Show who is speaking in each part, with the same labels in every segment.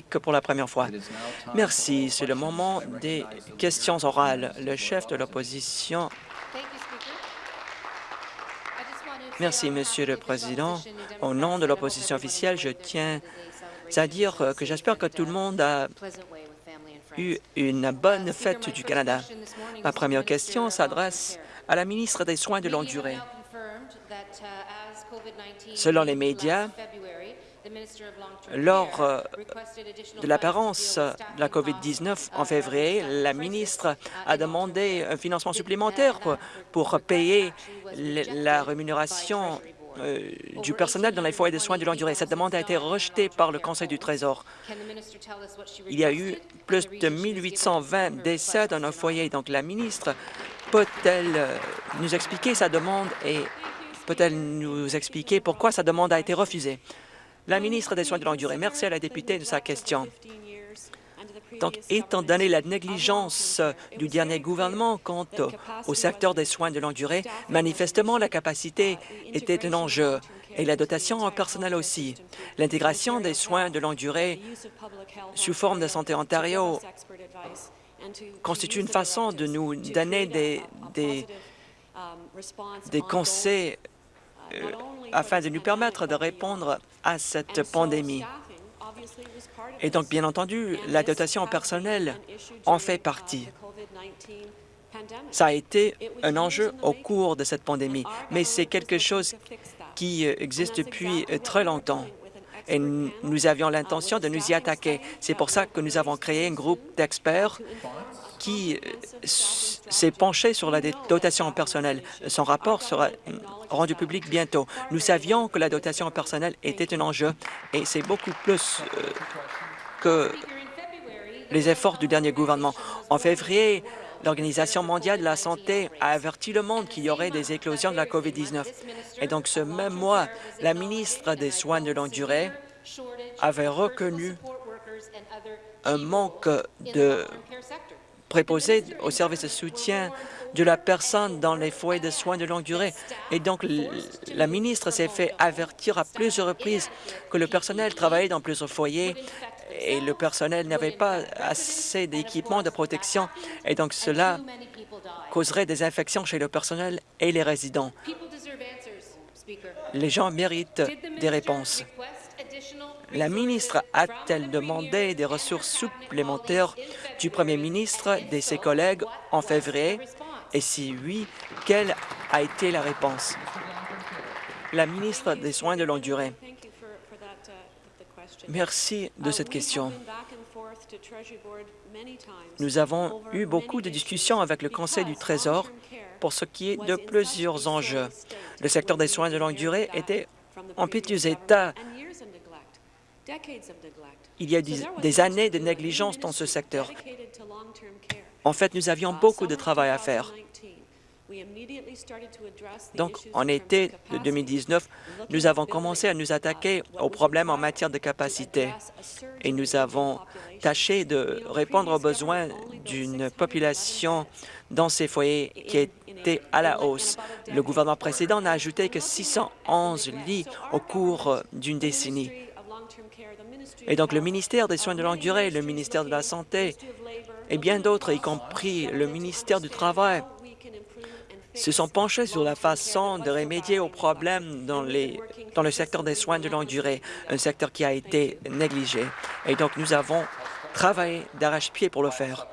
Speaker 1: pour la première fois. Merci. C'est le moment des questions orales. Le chef de l'opposition. Merci, Monsieur le Président. Au nom de l'opposition officielle, je tiens à dire que j'espère que tout le monde a eu une bonne fête du Canada. Ma première question s'adresse à la ministre des Soins de longue durée. Selon les médias, lors euh, de l'apparence de la COVID-19 en février, la ministre a demandé un financement supplémentaire pour, payer la rémunération euh, du personnel dans les foyers de soins de longue durée. Cette demande a été rejetée par le Conseil du Trésor. Il y a eu plus de 1820 décès dans nos foyers. Donc, la ministre peut-elle euh, nous expliquer sa demande et peut-elle nous expliquer pourquoi sa demande a été refusée? La ministre des Soins de longue durée, merci à la députée de sa question. Donc, étant donné la négligence du dernier gouvernement quant au secteur des soins de longue durée, manifestement, la capacité était un enjeu et la dotation en personnel aussi. L'intégration des soins de longue durée sous forme de Santé Ontario constitue une façon de nous donner des, des, conseils afin de nous permettre de répondre à cette pandémie. Et donc, bien entendu, la dotation personnelle en fait partie. Ça a été un enjeu au cours de cette pandémie, mais c'est quelque chose qui existe depuis très longtemps et nous avions l'intention de nous y attaquer. C'est pour ça que nous avons créé un groupe d'experts qui euh, s'est penché sur la dotation personnelle. Son rapport sera rendu public bientôt. Nous savions que la dotation personnelle était un enjeu et c'est beaucoup plus euh, que les efforts du dernier gouvernement. En février, l'Organisation mondiale de la santé a averti le monde qu'il y aurait des éclosions de la COVID-19. Et donc, ce même mois, la ministre des Soins de longue durée avait reconnu un manque de préposés au service de soutien de la personne dans les foyers de soins de longue durée. Et donc, la ministre s'est fait avertir à plusieurs reprises que le personnel travaillait dans plusieurs foyers et le personnel n'avait pas assez d'équipements de protection. Et donc, cela causerait des infections chez le personnel et les résidents. Les gens méritent des réponses. La ministre a-t-elle demandé des ressources supplémentaires du premier ministre et de ses collègues en février? Et si oui, quelle a été la réponse? La ministre des Soins de longue durée. Merci de cette question. Nous avons eu beaucoup de discussions avec le Conseil du Trésor pour ce qui est de plusieurs enjeux. Le secteur des soins de longue durée était en piteux état il y a des années de négligence dans ce secteur. En fait, nous avions beaucoup de travail à faire. Donc, en été de 2019, nous avons commencé à nous attaquer aux problèmes en matière de capacité et nous avons tâché de répondre aux besoins d'une population dans ces foyers qui était à la hausse. Le gouvernement précédent n'a ajouté que 611 lits au cours d'une décennie. Et donc le ministère des Soins de longue durée, le ministère de la Santé et bien d'autres, y compris le ministère du Travail, se sont penchés sur la façon de remédier aux problèmes dans, les, dans le secteur des soins de longue durée, un secteur qui a été négligé. Et donc nous avons travaillé d'arrache-pied pour le faire.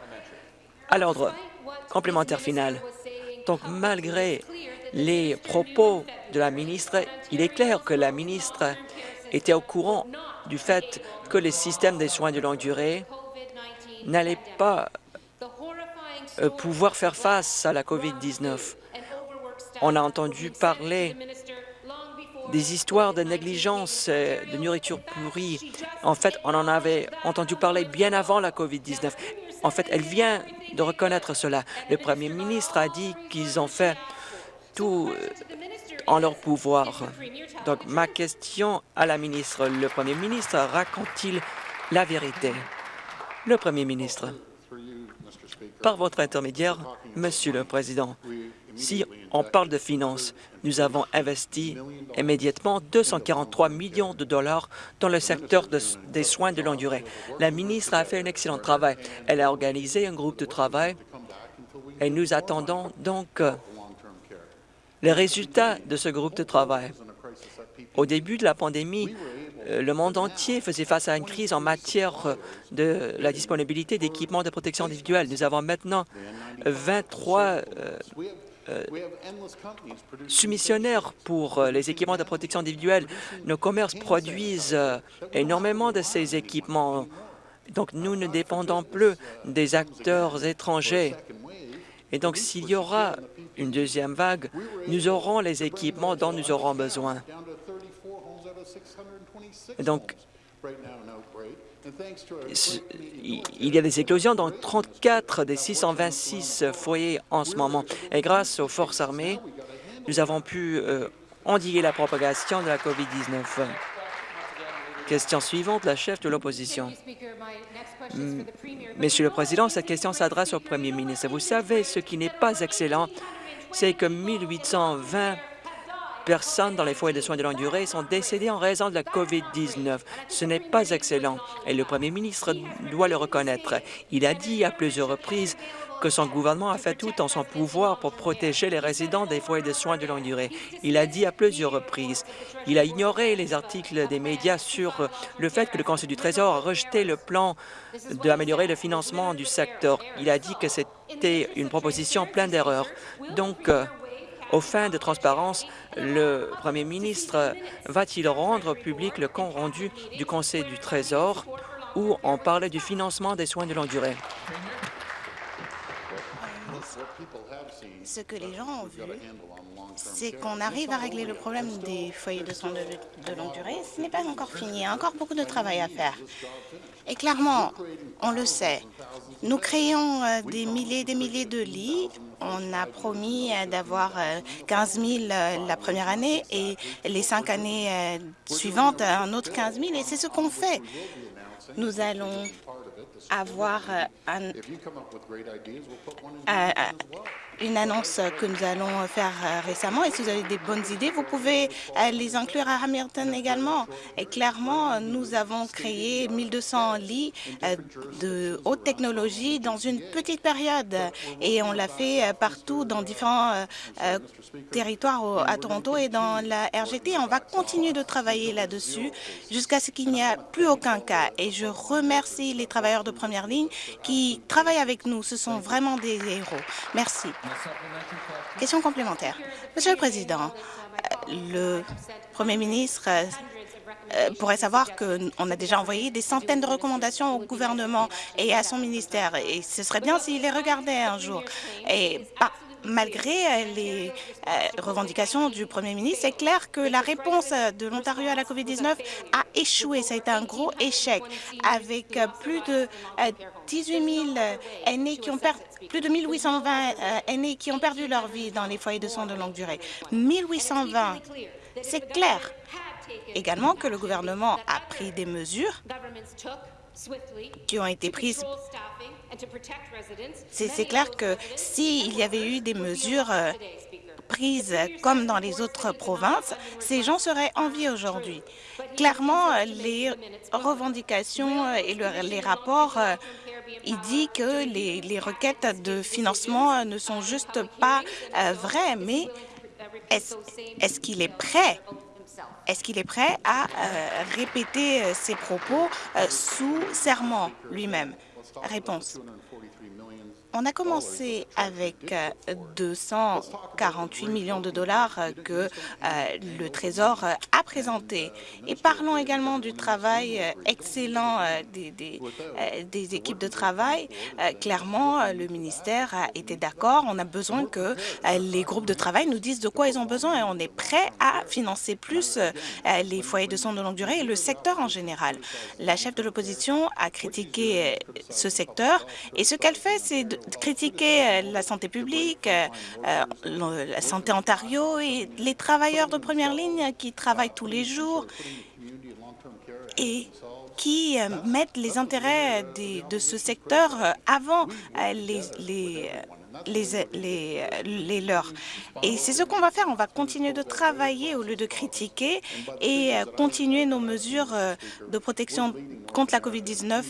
Speaker 1: À l'ordre complémentaire final. Donc malgré les propos de la ministre, il est clair que la ministre était au courant du fait que les systèmes des soins de longue durée n'allaient pas euh, pouvoir faire face à la COVID-19. On a entendu parler des histoires de négligence, de nourriture pourrie. En fait, on en avait entendu parler bien avant la COVID-19. En fait, elle vient de reconnaître cela. Le premier ministre a dit qu'ils ont fait tout euh, en leur pouvoir. Donc, ma question à la ministre, le premier ministre raconte-t-il la vérité? Le premier ministre. Par votre intermédiaire, Monsieur le Président, si on parle de finances. Nous avons investi immédiatement 243 millions de dollars dans le secteur des soins de longue durée. La ministre a fait un excellent travail. Elle a organisé un groupe de travail et nous attendons donc les résultats de ce groupe de travail. Au début de la pandémie, euh, le monde entier faisait face à une crise en matière de la disponibilité d'équipements de protection individuelle. Nous avons maintenant 23 euh, euh, soumissionnaires pour les équipements de protection individuelle. Nos commerces produisent énormément de ces équipements. Donc, nous ne dépendons plus des acteurs étrangers. Et donc, s'il y aura une deuxième vague, nous aurons les équipements dont nous aurons besoin. Donc, il y a des éclosions dans 34 des 626 foyers en ce moment. Et grâce aux forces armées, nous avons pu euh, endiguer la propagation de la COVID-19. Question suivante, la chef de l'opposition. Monsieur le Président, cette question s'adresse au Premier ministre. Vous savez, ce qui n'est pas excellent, c'est que 1820 personnes dans les foyers de soins de longue durée sont décédées en raison de la COVID-19. Ce n'est pas excellent et le premier ministre doit le reconnaître. Il a dit à plusieurs reprises que son gouvernement a fait tout en son pouvoir pour protéger les résidents des foyers de soins de longue durée. Il a dit à plusieurs reprises. Il a ignoré les articles des médias sur le fait que le Conseil du Trésor a rejeté le plan d'améliorer le financement du secteur. Il a dit que c'était une proposition pleine d'erreurs. Donc, euh, aux fins de transparence, le premier ministre va-t-il rendre public le compte rendu du Conseil du Trésor où on parlait du financement des soins de longue durée?
Speaker 2: Ce que les gens ont vu, c'est qu'on arrive à régler le problème des foyers de soins de, longue durée. Ce n'est pas encore fini. Il y a encore beaucoup de travail à faire. Et clairement, on le sait, nous créons euh, des milliers et des milliers de lits. On a promis euh, d'avoir 15 euh, 000 la première année et les cinq années suivantes, un autre 15 000. Et c'est ce qu'on fait. Nous allons avoir un, une annonce que nous allons faire euh, récemment. Et si vous avez des bonnes idées, vous pouvez euh, les inclure à Hamilton également. Et clairement, nous avons créé 1200 lits euh, de haute technologie dans une petite période. Et on l'a fait partout dans différents territoires à Toronto et dans la RGT. On va continuer de travailler là-dessus jusqu'à ce qu'il n'y ait plus aucun cas. Et je remercie les travailleurs de première ligne qui travaillent avec nous. Ce sont vraiment des héros. Merci. Question complémentaire. Monsieur le Président, le Premier ministre euh, pourrait savoir qu'on a déjà envoyé des centaines de recommandations au gouvernement et à son ministère. Et ce serait bien s'il les regardait un jour. Et malgré euh, les revendications du premier ministre, c'est clair que la réponse de l'Ontario à la COVID-19 a échoué. Ça a été un gros échec avec plus de 18 000 aînés qui ont perdu plus de 1820 euh, aînés qui ont perdu leur vie dans les foyers de soins de longue durée. 1820, c'est clair. Également que le gouvernement a pris des mesures qui ont été prises. C'est clair que s'il y avait eu des mesures euh, prises comme dans les autres provinces, ces gens seraient en vie aujourd'hui. Clairement, les revendications et les rapports il dit que les, requêtes de financement ne sont juste pas euh, vraies, mais est-ce qu'il est prêt est-ce qu'il est prêt à euh, répéter euh, ses propos sous serment lui-même? Réponse. On a commencé avec 248 euh, millions de dollars euh, que euh, le Trésor a présenté. Et parlons également du travail excellent des, équipes de travail. Clairement, le ministère été d'accord. On a besoin que les groupes de travail nous disent de quoi ils ont besoin et on est prêt à financer plus les foyers de soins de longue durée et le secteur en général. La chef de l'opposition a critiqué ce secteur et ce qu'elle fait, c'est critiquer euh, la santé publique, euh, euh, la santé Ontario et les travailleurs de première ligne qui travaillent tous les jours et qui mettent les intérêts de ce secteur avant les, les, leurs. Et c'est ce qu'on va faire. On va continuer de travailler au lieu de critiquer et euh, continuer nos mesures euh, de protection contre la COVID-19.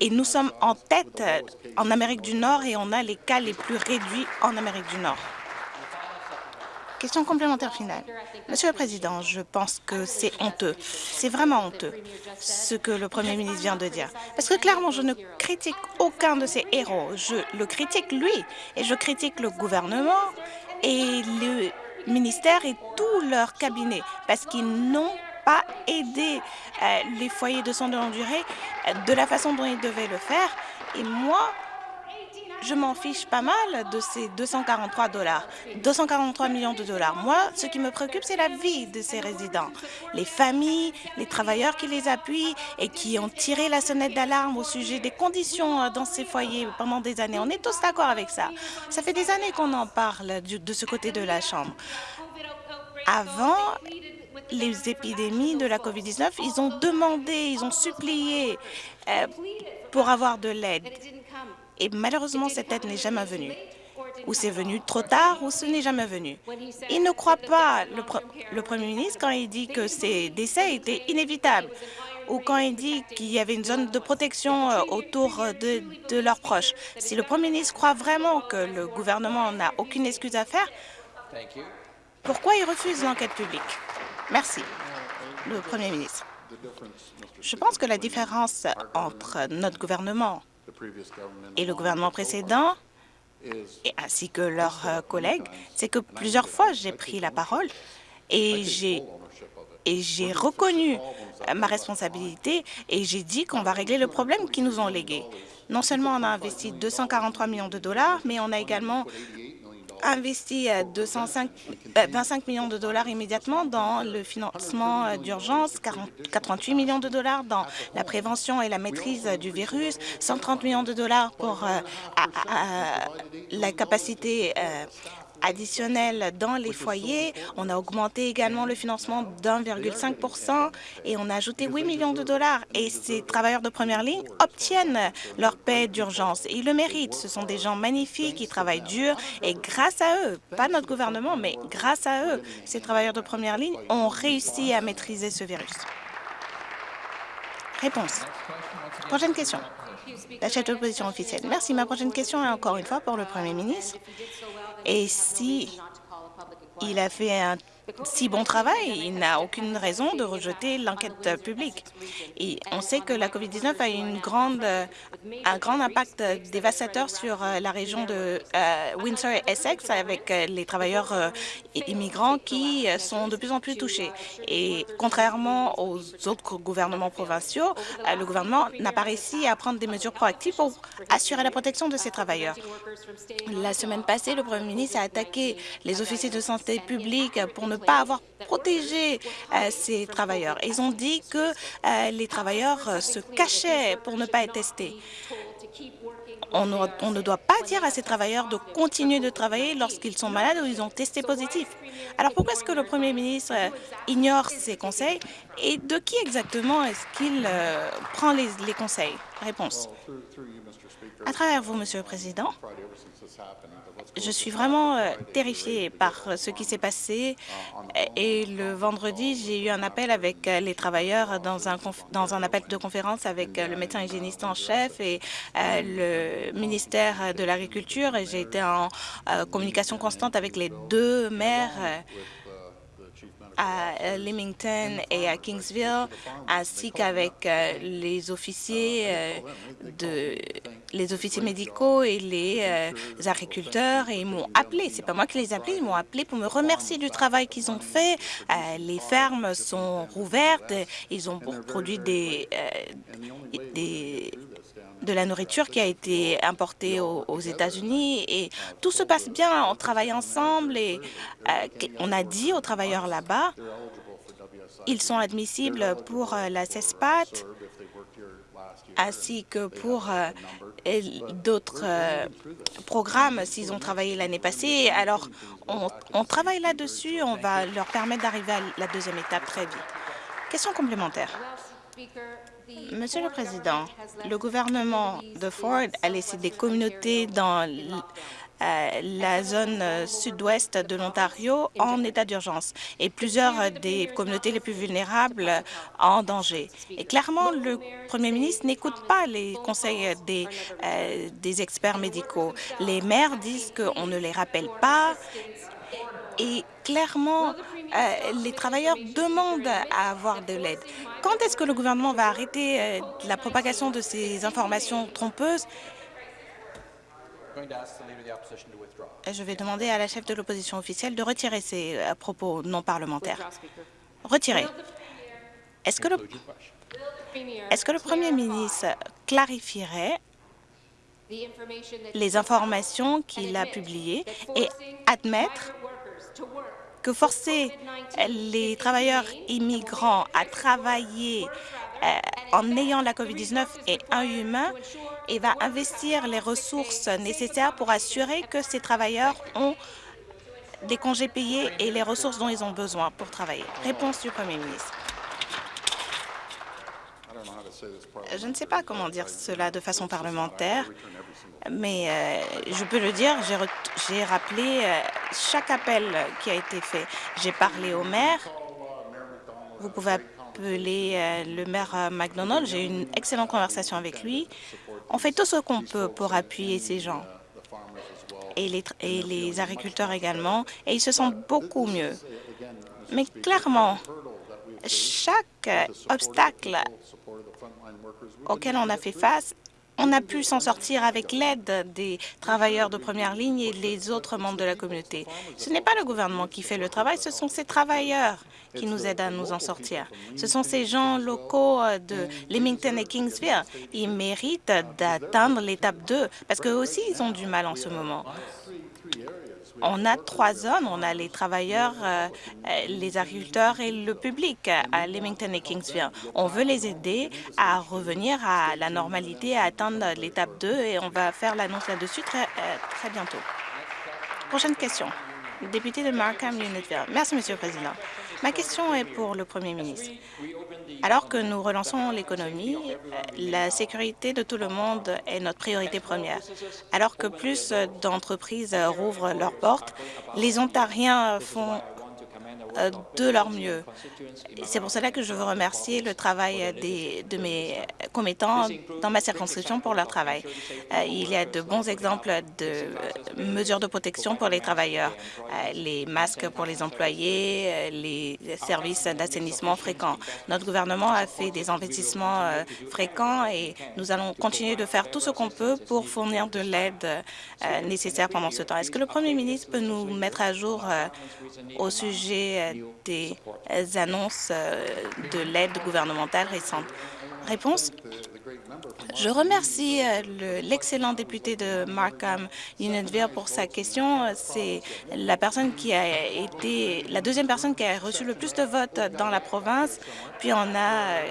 Speaker 2: Et nous sommes en tête euh, en Amérique du Nord et on a les cas les plus réduits en Amérique du Nord. Question complémentaire finale. Monsieur le Président, je pense que c'est honteux. C'est vraiment honteux ce que le Premier ministre vient de dire. Parce que clairement, je ne critique aucun de ces héros. Je le critique lui et je critique le gouvernement et le ministère et tout leur cabinet parce qu'ils n'ont pas aidé euh, les foyers de soins de longue durée euh, de la façon dont ils devaient le faire. Et moi, je m'en fiche pas mal de ces 243 dollars, 243 millions de dollars. Moi, ce qui me préoccupe, c'est la vie de ces résidents, les familles, les travailleurs qui les appuient et qui ont tiré la sonnette d'alarme au sujet des conditions euh, dans ces foyers pendant des années. On est tous d'accord avec ça. Ça fait des années qu'on en parle de ce côté de la Chambre. Avant les épidémies de la COVID-19, ils ont demandé, ils ont supplié euh, pour avoir de l'aide. Et malheureusement, cette aide n'est jamais venue. Ou c'est venu trop tard, ou ce n'est jamais venu. Il ne croit pas, le, Premier ministre, quand il dit que ces décès étaient inévitables, ou quand il dit qu'il y avait une zone de protection euh, autour de, de leurs proches. Si le Premier ministre croit vraiment que le gouvernement n'a aucune excuse à faire, pourquoi il refuse l'enquête publique? Merci, le Premier ministre. Je pense que la différence entre notre gouvernement et le gouvernement précédent, ainsi que leurs euh, collègues, c'est que plusieurs fois j'ai pris la parole et j'ai et j'ai reconnu ma responsabilité et j'ai dit qu'on va régler le problème qu'ils nous ont légué. Non seulement on a investi 243 millions de dollars, mais on a également investi 205, euh, 25 euh, millions de dollars immédiatement dans le financement euh, d'urgence, 88 millions de dollars dans la prévention et la maîtrise du virus, 130 millions de dollars pour la capacité additionnel dans les foyers. On a augmenté également le financement d'1,5 et on a ajouté 8 millions de dollars. Et ces travailleurs de première ligne obtiennent leur paie d'urgence. Ils le méritent. Ce sont des gens magnifiques qui travaillent dur et grâce à eux, pas notre gouvernement, mais grâce à eux, ces travailleurs de première ligne ont réussi à maîtriser ce virus. Réponse. Prochaine question. La chef de l'opposition officielle. Merci. Ma prochaine question est encore une fois pour le Premier ministre. Et si il a fait un si bon travail, il n'a aucune raison de rejeter l'enquête publique. Et on sait que la COVID-19 a une grande, un grand impact dévastateur sur euh, la région de euh, Windsor et Essex avec euh, les travailleurs immigrants qui sont de plus en plus touchés. Et contrairement aux autres gouvernements provinciaux, le gouvernement n'a pas réussi à prendre des mesures proactives pour assurer la protection de ces travailleurs. La semaine passée, le Premier ministre a attaqué les officiers de santé publique pour ne pas avoir protégé euh, ces travailleurs. Ils ont dit que euh, les travailleurs euh, se cachaient pour ne pas être testés. On ne, doit pas dire à ces travailleurs de continuer de travailler lorsqu'ils sont malades ou ils ont testé positif. Alors pourquoi est-ce que le Premier ministre ignore ces conseils et de qui exactement est-ce qu'il prend les, les conseils? Réponse. À travers vous, Monsieur le Président, je suis vraiment euh, terrifiée par ce qui s'est passé. Et le vendredi, j'ai eu un appel avec euh, les travailleurs dans un, dans un appel de conférence avec euh, le médecin hygiéniste en chef et le ministère de l'Agriculture. Et j'ai été en communication constante avec les deux maires à Leamington et à Kingsville, ainsi qu'avec euh, les officiers euh, les officiers médicaux et les euh, agriculteurs et ils m'ont appelé. C'est pas moi qui les ai appelés, ils m'ont appelé pour me remercier du travail qu'ils ont fait. les fermes sont rouvertes, ils ont produit des de la nourriture qui a été importée aux, États-Unis et tout se passe bien. On travaille ensemble et euh, on a dit aux travailleurs là-bas, ils sont admissibles pour euh, la CESPAT ainsi que pour euh, d'autres programmes s'ils ont travaillé l'année passée. Alors, on, on travaille là-dessus. On va leur permettre d'arriver à la deuxième étape très vite. Question complémentaire. Monsieur le Président, le gouvernement de Ford a laissé des communautés dans la zone sud-ouest de l'Ontario en état d'urgence et plusieurs des communautés les plus vulnérables en danger. Et clairement, le premier ministre n'écoute pas les conseils des, des experts médicaux. Les maires disent qu'on ne les rappelle pas et clairement, euh, les travailleurs demandent à avoir de l'aide. Quand est-ce que le gouvernement va arrêter euh, la propagation de ces informations trompeuses? Je vais demander à la chef de l'opposition officielle de retirer euh, propos non parlementaires. Retirer. Est-ce que, que le Premier ministre clarifierait les informations qu'il a publiées et admettre que forcer les travailleurs immigrants à travailler euh, en ayant la COVID-19 est inhumain et va investir les ressources nécessaires pour assurer que ces travailleurs ont des congés payés et les ressources dont ils ont besoin pour travailler. Réponse du Premier ministre. Je ne sais pas comment dire cela de façon parlementaire, mais euh, je peux le dire, j'ai rappelé euh, chaque appel qui a été fait. J'ai parlé au maire. Vous pouvez appeler euh, le maire McDonald. J'ai eu une excellente conversation avec lui. On fait tout ce qu'on peut pour appuyer ces gens et les, et les agriculteurs également, et ils se sentent beaucoup mieux. Mais clairement, chaque obstacle auquel on a fait face on a pu s'en sortir avec l'aide des travailleurs de première ligne et des autres membres de la communauté. Ce n'est pas le gouvernement qui fait le travail, ce sont ces travailleurs qui nous aident à nous en sortir. Ce sont ces gens locaux de Leamington et Kingsville. Ils méritent d'atteindre l'étape 2 parce qu'eux aussi, ils ont du mal en ce moment. On a trois zones. On a les travailleurs, euh, les agriculteurs et le public à Leamington et Kingsville. On veut les aider à revenir à la normalité, à atteindre l'étape 2 et on va faire l'annonce là-dessus très, euh, très bientôt. Prochaine question. Député de Markham Unitville. Merci, Monsieur le Président. Ma question est pour le Premier ministre. Alors que nous relançons l'économie, la sécurité de tout le monde est notre priorité première. Alors que plus d'entreprises rouvrent leurs portes, les Ontariens font euh, de leur mieux. C'est pour cela que je veux remercier le travail de mes commettants dans ma circonscription pour leur travail. Euh, il y a de bons exemples de mesures de protection pour les travailleurs, euh, les masques pour les employés, les services d'assainissement fréquents. Notre gouvernement a fait des investissements fréquents et nous allons continuer de faire tout ce qu'on peut pour fournir de l'aide nécessaire pendant ce temps. Est-ce que le Premier ministre peut nous mettre à jour au sujet des annonces euh, de l'aide gouvernementale récente. Réponse? Je remercie euh, l'excellent député de Markham Unionville pour sa question. C'est la personne qui a été la deuxième personne qui a reçu le plus de votes dans la province. Puis on a euh,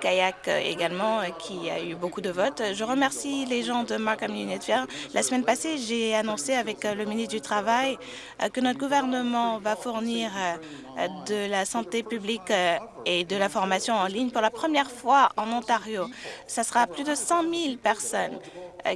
Speaker 2: Kayak également, qui a eu beaucoup de votes. Je remercie les gens de Markham Unitfair. La semaine passée, j'ai annoncé avec le ministre du Travail euh, que notre gouvernement va fournir euh, de la santé publique euh, et de la formation en ligne pour la première fois en Ontario. Ce sera plus de 100 000 personnes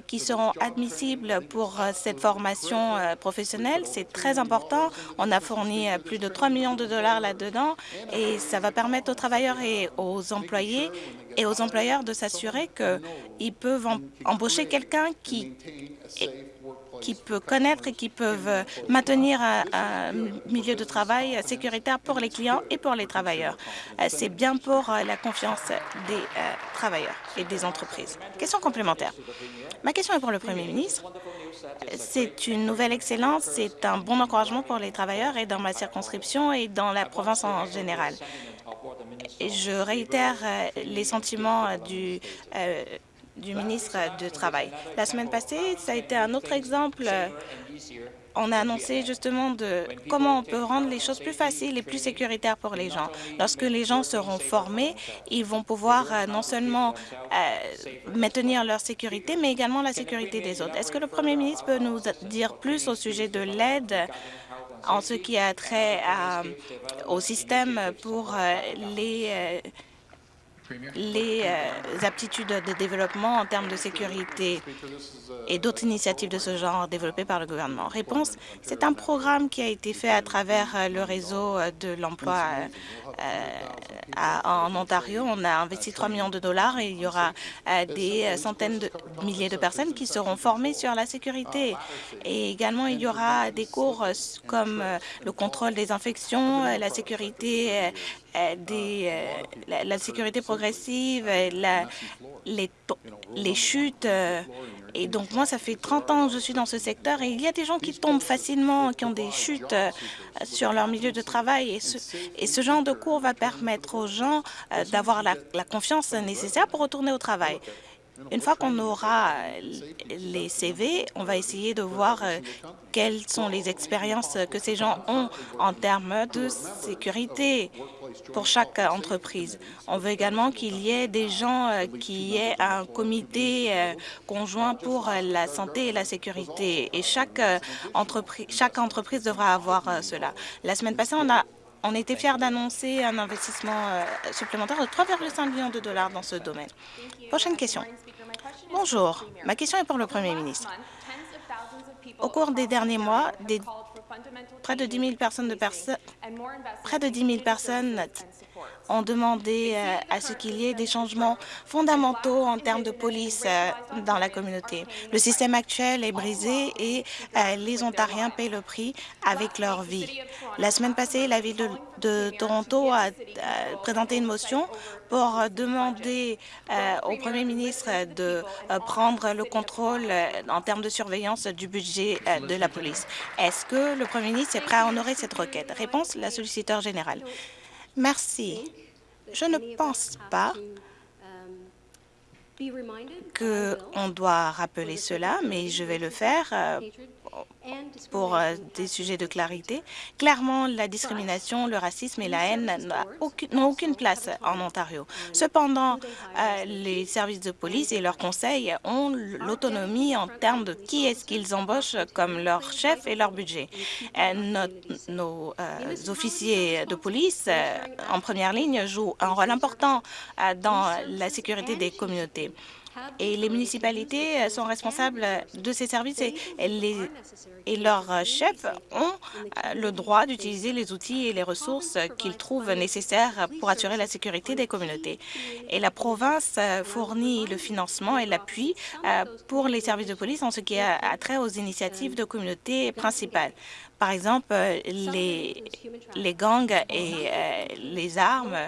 Speaker 2: qui seront admissibles pour cette formation professionnelle. C'est très important. On a fourni plus de 3 millions de dollars là-dedans et ça va permettre aux travailleurs et aux employés et aux employeurs de s'assurer qu'ils peuvent embaucher quelqu'un qui qui peut connaître et qui peuvent maintenir un, milieu de travail sécuritaire pour les clients et pour les travailleurs. Euh, c'est bien pour euh, la confiance des euh, travailleurs et des entreprises. Question complémentaire. Ma question est pour le Premier ministre. C'est une nouvelle excellence, c'est un bon encouragement pour les travailleurs et dans ma circonscription et dans la province en général. Je réitère les sentiments du du ministre du Travail. La semaine passée, ça a été un autre exemple. On a annoncé justement de comment on peut rendre les choses plus faciles et plus sécuritaires pour les gens. Lorsque les gens seront formés, ils vont pouvoir euh, non seulement euh, maintenir leur sécurité, mais également la sécurité des autres. Est-ce que le Premier ministre peut nous dire plus au sujet de l'aide en ce qui a trait au système pour euh, les les aptitudes de développement en termes de sécurité et d'autres initiatives de ce genre développées par le gouvernement. Réponse, c'est un programme qui a été fait à travers le réseau de l'emploi en Ontario. On a investi 3 millions de dollars et il y aura des centaines de milliers de personnes qui seront formées sur la sécurité. Et également, il y aura des cours comme le contrôle des infections, la sécurité la, sécurité progressive, les chutes. Et donc, moi, ça fait 30 ans que je suis dans ce secteur et il y a des gens qui tombent facilement, qui ont des chutes sur leur milieu de travail. Et ce, genre de cours va permettre aux gens d'avoir la, la confiance nécessaire pour retourner au travail. Une fois qu'on aura les CV, on va essayer de voir quelles sont les expériences que ces gens ont en termes de sécurité pour chaque entreprise. On veut également qu'il y ait des gens qui aient un comité conjoint pour la santé et la sécurité. Et chaque entreprise, chaque entreprise devra avoir cela. La semaine passée, on a on était fiers d'annoncer un investissement supplémentaire de 3,5 millions de dollars dans ce domaine. Prochaine question. Bonjour. Ma question est pour le Premier ministre. Au cours des derniers mois, près de 10 000 personnes, près de 10 000 personnes ont demandé à ce qu'il y ait des changements fondamentaux en termes de police dans la communauté. Le système actuel est brisé et les Ontariens paient le prix avec leur vie. La semaine passée, la ville de, Toronto a, présenté une motion pour demander au premier ministre de prendre le contrôle en termes de surveillance du budget de la police. Est-ce que le premier ministre est prêt à honorer cette requête? Réponse, la solliciteur générale. Merci. Je ne pense pas qu'on doit rappeler cela, mais je vais le faire pour des sujets de clarité. Clairement, la discrimination, le racisme et la haine n'ont aucune, place en Ontario. Cependant, les services de police et leurs conseils ont l'autonomie en termes de qui est-ce qu'ils embauchent comme leur chef et leur budget. Nos, nos officiers de police en première ligne jouent un rôle important dans la sécurité des communautés et les municipalités sont responsables de ces services et, leurs chefs ont le droit d'utiliser les outils et les ressources qu'ils trouvent nécessaires pour assurer la sécurité des communautés. Et la province fournit le financement et l'appui pour les services de police en ce qui a trait aux initiatives de communautés principales. Par exemple, les gangs et les armes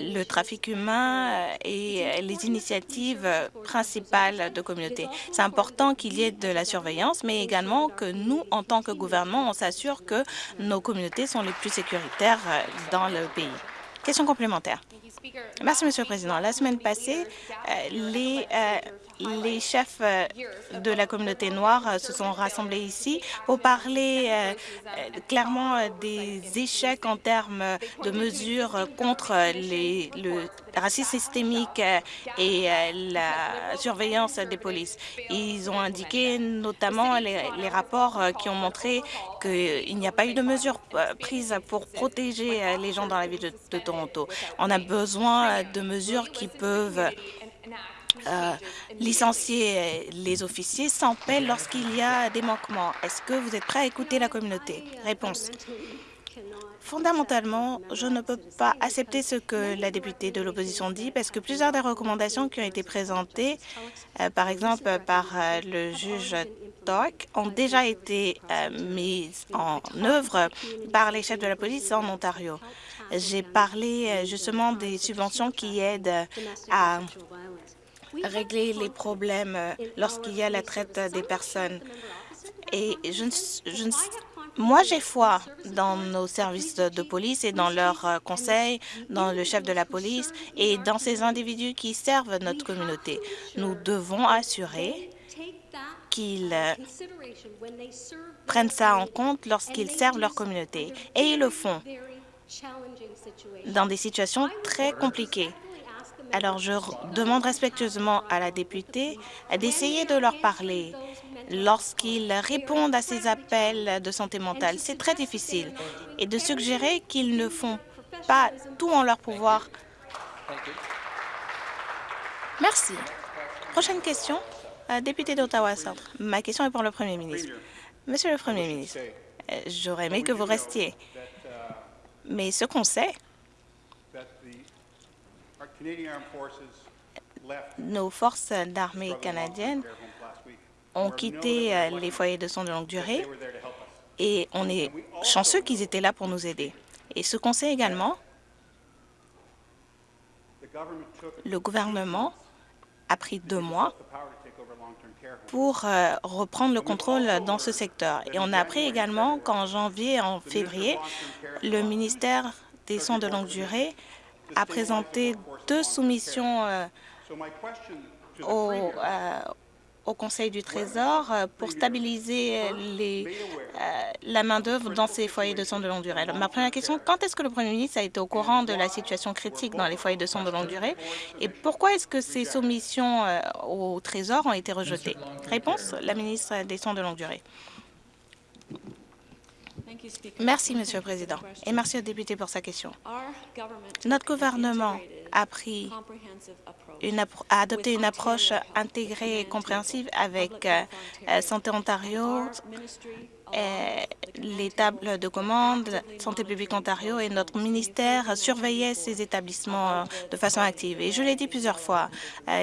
Speaker 2: le trafic humain et les initiatives principales de communauté. C'est important qu'il y ait de la surveillance, mais également que nous, en tant que gouvernement, on s'assure que nos communautés sont les plus sécuritaires dans le pays. Question complémentaire. Merci, Monsieur le Président. La semaine passée, les les chefs de la communauté noire se sont rassemblés ici pour parler clairement des échecs en termes de mesures contre le racisme systémique et la surveillance des polices. Ils ont indiqué notamment les, rapports qui ont montré qu'il n'y a pas eu de mesures prises pour protéger les gens dans la ville de Toronto. On a besoin de mesures qui peuvent euh, licencier les officiers sans paix lorsqu'il y a des manquements. Est-ce que vous êtes prêt à écouter la communauté? Réponse. Fondamentalement, je ne peux pas accepter ce que la députée de l'opposition dit parce que plusieurs des recommandations qui ont été présentées, euh, par exemple par euh, le juge Dark, ont déjà été euh, mises en œuvre par les chefs de la police en Ontario. J'ai parlé justement des subventions qui aident à régler les problèmes lorsqu'il y a la traite des personnes. Et je, je, moi, j'ai foi dans nos services de police et dans leurs conseils, dans le chef de la police et dans ces individus qui servent notre communauté. Nous devons assurer qu'ils prennent ça en compte lorsqu'ils servent leur communauté. Et ils le font dans des situations très compliquées. Alors, je demande respectueusement à la députée d'essayer de leur parler lorsqu'ils répondent à ces appels de santé mentale. C'est très difficile. Et de suggérer qu'ils ne font pas tout en leur pouvoir Merci. Prochaine question, euh, député d'Ottawa Centre. Ma question est pour le Premier ministre. Monsieur le Premier ministre, euh, j'aurais aimé que vous restiez. Mais ce qu'on sait, nos forces d'armée canadiennes ont quitté euh, les foyers de soins de longue durée et on est chanceux qu'ils étaient là pour nous aider. Et ce qu'on sait également, le gouvernement a pris deux mois pour euh, reprendre le contrôle dans ce secteur. Et on a appris également qu'en janvier et en février, le ministère des soins de longue durée a présenté deux soumissions euh, au, euh, au Conseil du Trésor pour stabiliser la main-d'œuvre dans ces foyers de soins de longue durée. Ma première question, quand est-ce que le Premier ministre a été au courant de la situation critique dans les foyers de soins de longue durée? Et pourquoi est-ce que ces soumissions au Trésor ont été rejetées? Réponse, la ministre des soins de longue durée. Merci, Monsieur le Président, et merci au député pour sa question. Notre gouvernement a, pris une a adopté une approche intégrée et compréhensive avec euh, Santé Ontario, euh, les tables de commande, Santé publique Ontario et notre ministère surveillaient ces établissements euh, de façon active. Et je l'ai dit plusieurs fois,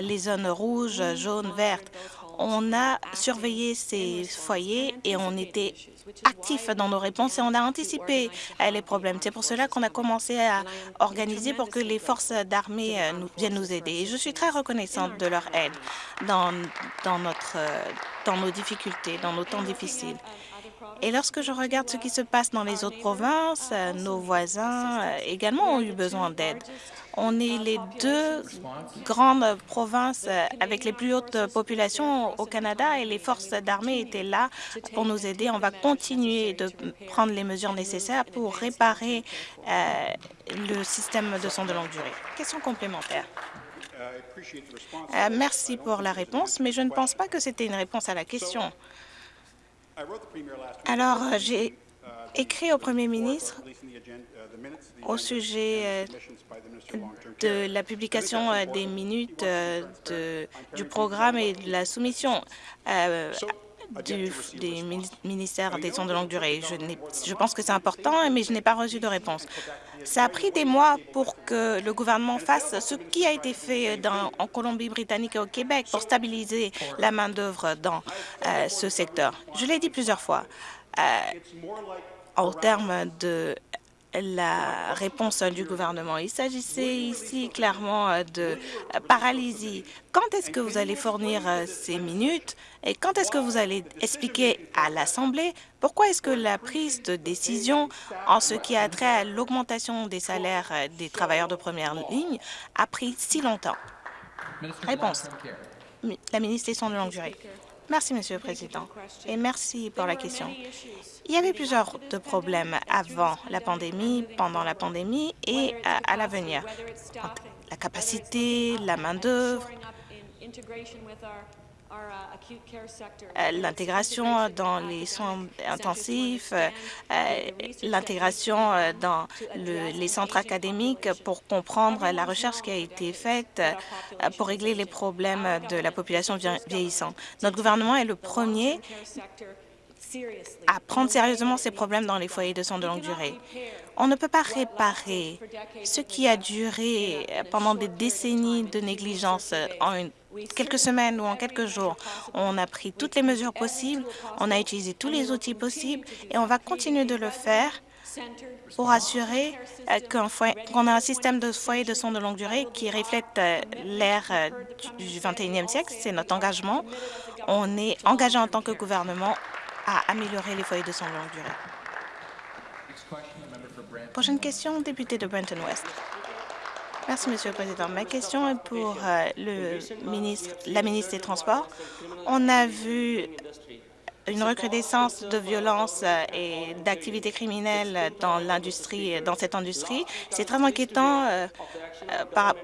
Speaker 2: les zones rouges, jaunes, vertes, on a surveillé ces foyers et on était actifs dans nos réponses et on a anticipé euh, les problèmes. C'est pour cela qu'on a commencé à organiser pour que les forces d'armée euh, viennent nous aider. Et je suis très reconnaissante de leur aide dans, notre, euh, dans nos difficultés, dans nos temps difficiles. Et lorsque je regarde ce qui se passe dans les autres provinces, nos voisins également ont eu besoin d'aide. On est les deux grandes provinces avec les plus hautes populations au Canada et les forces d'armée étaient là pour nous aider. On va continuer de prendre les mesures nécessaires pour réparer euh, le système de soins de longue durée. Question complémentaire. Euh, merci pour la réponse, mais je ne pense pas que c'était une réponse à la question. Alors, j'ai écrit au Premier ministre au sujet de la publication euh, des minutes euh, du programme et de la soumission euh, du, des ministères des soins de longue durée. Je, je pense que c'est important, mais je n'ai pas reçu de réponse. Ça a pris des mois pour que le gouvernement fasse ce qui a été fait dans, en Colombie-Britannique et au Québec pour stabiliser la main-d'œuvre dans ce secteur. Je l'ai dit plusieurs fois. en termes de la réponse du gouvernement. Il s'agissait ici clairement euh, de paralysie. Quand est-ce que vous allez fournir euh, ces minutes et quand est-ce que vous allez expliquer à l'Assemblée pourquoi est-ce que la prise de décision en ce qui a trait à l'augmentation des salaires euh, des travailleurs de première ligne a pris si longtemps? Réponse. La ministre des Soins de longue durée. Merci, Monsieur le Président, et merci pour la question. Il y avait plusieurs problèmes avant la pandémie, pendant la pandémie et à, l'avenir. La capacité, la main-d'œuvre, euh, l'intégration dans les soins intensifs, euh, l'intégration euh, dans les centres académiques pour comprendre la recherche qui a été faite pour régler les problèmes de la population vieillissante. Notre gouvernement est le premier à prendre sérieusement ces problèmes dans les foyers de soins de longue durée. On ne peut pas réparer ce qui a duré pendant des décennies de négligence en quelques semaines ou en quelques jours. On a pris toutes les mesures possibles, on a utilisé tous les outils possibles et on va continuer de le faire pour assurer euh, qu'on a un système de foyers de soins de longue durée qui reflète euh, l'ère euh, du 21e siècle. C'est notre engagement. On est engagé en tant que gouvernement à améliorer les foyers de soins de longue durée. Prochaine question, député de Brenton West. Merci, Monsieur le Président. Ma question est pour euh, le ministre, la ministre des Transports. On a vu une recrudescence de violence euh, et d'activités criminelles dans l'industrie, dans cette industrie. C'est très inquiétant euh,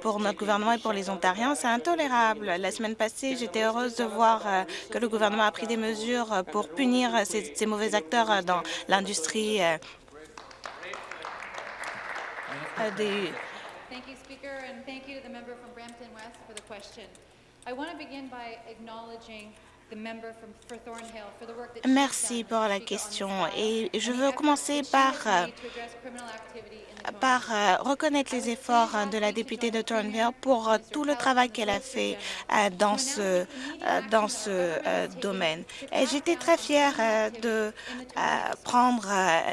Speaker 2: pour notre gouvernement et pour les Ontariens. C'est intolérable. La semaine passée, j'étais heureuse de voir que le gouvernement a pris des mesures pour punir ces, ces mauvais acteurs dans l'industrie des
Speaker 3: thank you to the member from Brampton West for the question. I want to begin by acknowledging the member from for Thornhill for the work that she's
Speaker 2: Merci
Speaker 3: done
Speaker 2: pour la question et je veux commencer par par euh, reconnaître les efforts euh, de la députée de Thornhill pour euh, tout le travail qu'elle a fait euh, dans ce, dans ce domaine. J'étais très fière de prendre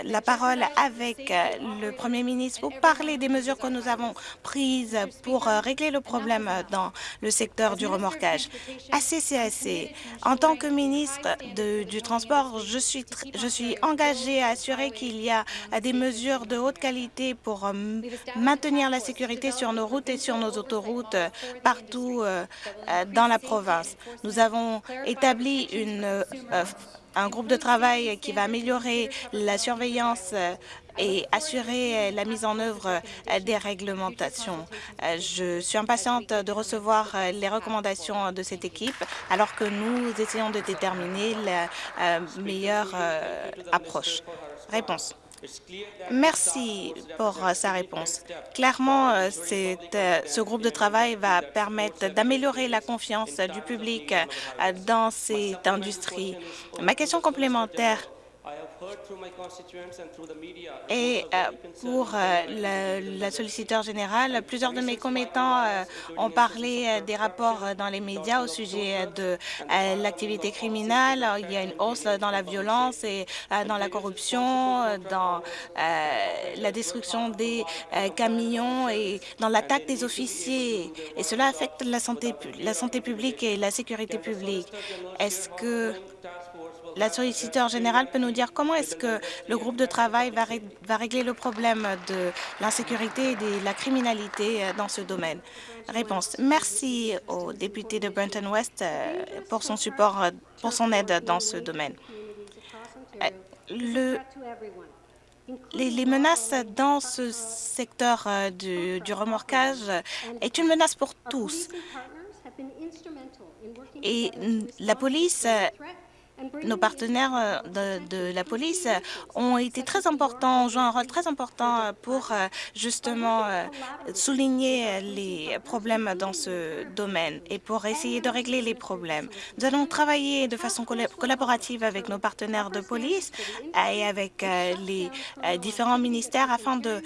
Speaker 2: la parole avec le Premier ministre pour parler des mesures que nous avons prises pour régler le problème dans le secteur du remorquage. À CCAC, en tant que ministre du Transport, je suis, je suis engagée à assurer qu'il y a des mesures de haute qualité pour euh, maintenir la sécurité sur nos routes et sur nos autoroutes euh, partout euh, euh, dans la province. Nous avons établi une, euh, euh, un groupe de travail qui va améliorer la surveillance euh, et assurer euh, la mise en œuvre euh, des réglementations. Euh, Je suis impatiente de recevoir euh, les recommandations de cette équipe alors que nous essayons de déterminer la euh, meilleure euh, approche. Réponse. Merci pour euh, sa réponse. Clairement, euh, euh, ce groupe de travail va permettre d'améliorer la confiance du public dans cette industrie. Ma question complémentaire et euh, pour euh, la solliciteur générale, plusieurs de mes commettants euh, ont parlé des rapports dans les médias au sujet de l'activité criminelle. Il y a une hausse dans la violence et dans la corruption, dans la destruction des camions et dans l'attaque des officiers. Et cela affecte la santé, la santé publique et la sécurité publique. Est-ce que la solliciteur générale peut nous dire comment est-ce que le groupe de travail va, ré- va régler le problème de l'insécurité et de la criminalité euh, dans ce domaine? Réponse. Merci au député de Brenton West euh, pour son support, euh, pour son aide dans ce domaine. Le, les, menaces dans ce secteur du, du remorquage est une menace pour tous. Et la police nos partenaires euh, de, la police euh, ont été très importants, ont joué un rôle très important euh, pour justement souligner les problèmes dans ce domaine et pour essayer de régler les problèmes. Nous allons travailler de façon colla- collaborative avec nos partenaires de police et avec les différents ministères afin de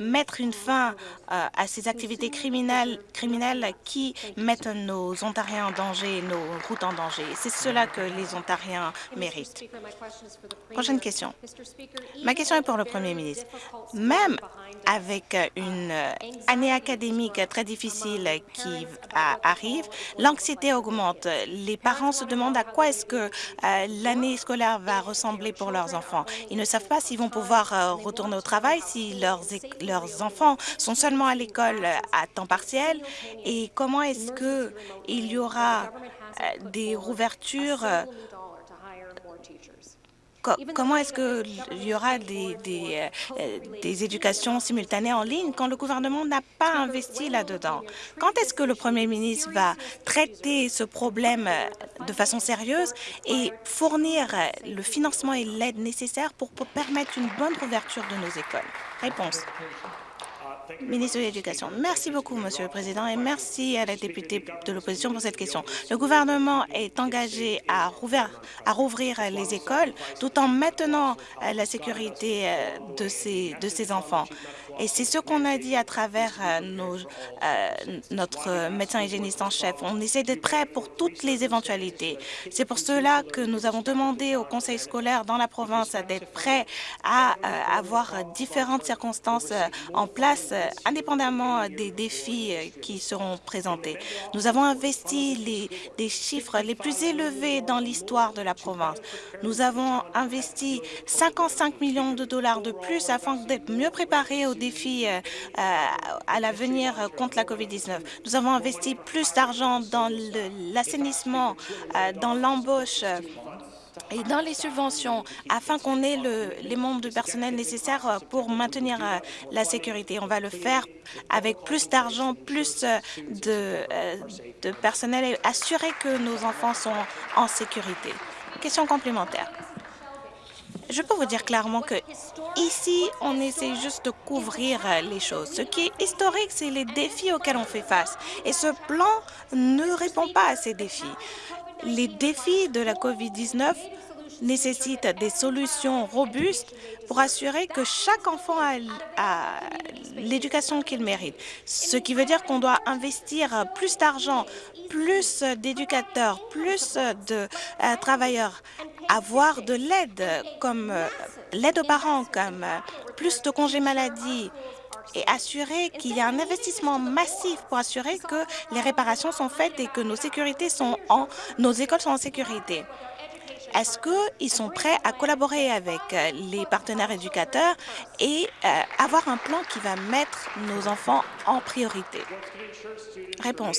Speaker 2: mettre une fin à ces activités criminelles, criminelles qui mettent nos Ontariens en danger, nos routes en danger. C'est cela que les Ontariens méritent. Prochaine question. Ma question est pour le Premier ministre. Même avec une euh, année académique très difficile qui arrive, l'anxiété augmente. Les parents se demandent à quoi est-ce que euh, l'année scolaire va ressembler pour leurs enfants. Ils ne savent pas s'ils vont pouvoir euh, retourner au travail, si leurs, leurs enfants sont seulement à l'école euh, à temps partiel et comment est-ce que il y aura euh, des rouvertures euh, Co- comment est-ce qu'il y aura des, des, euh, euh, des éducations simultanées en ligne quand le gouvernement n'a pas investi là-dedans? Quand est-ce que le Premier ministre va traiter ce problème euh, de façon sérieuse et fournir le financement et l'aide nécessaires pour, pour permettre une bonne ouverture de nos écoles? Réponse. Ministre de l'Éducation. Merci beaucoup, Monsieur le Président, et merci à la députée de l'opposition pour cette question. Le gouvernement est engagé à rouvrir, les écoles tout en maintenant la sécurité euh, de ces enfants. Et c'est ce qu'on a dit à travers euh, euh, notre médecin hygiéniste en chef. On essaie d'être prêt pour toutes les éventualités. C'est pour cela que nous avons demandé au conseil scolaire dans la province d'être prêt à euh, avoir différentes circonstances en place, indépendamment des défis qui seront présentés. Nous avons investi les, des chiffres les plus élevés dans l'histoire de la province. Nous avons investi 55 millions de dollars de plus afin d'être mieux préparés aux défis euh, euh, à l'avenir euh, contre la COVID-19. Nous avons investi plus d'argent dans l'assainissement, dans l'embauche, et dans les subventions afin qu'on ait le- les membres de personnel nécessaires pour maintenir la sécurité. On va le faire avec plus d'argent, plus de personnel et assurer que nos enfants sont en sécurité. Question complémentaire. Je peux vous dire clairement que ici, on essaie juste de couvrir les choses. Ce qui est historique, c'est les défis auxquels on fait face. Et ce plan ne répond pas à ces défis. Les défis de la COVID-19 nécessitent des solutions robustes pour assurer que chaque enfant a, l'éducation qu'il mérite. Ce qui veut dire qu'on doit investir plus d'argent, plus d'éducateurs, plus de euh, travailleurs, avoir de l'aide comme euh, l'aide aux parents, comme euh, plus de congés maladie, et assurer qu'il y a un investissement massif pour assurer que les réparations sont faites et que nos sécurités sont en, nos écoles sont en sécurité. Est-ce qu'ils sont prêts à collaborer avec les partenaires éducateurs et avoir un plan qui va mettre nos enfants en priorité? Réponse.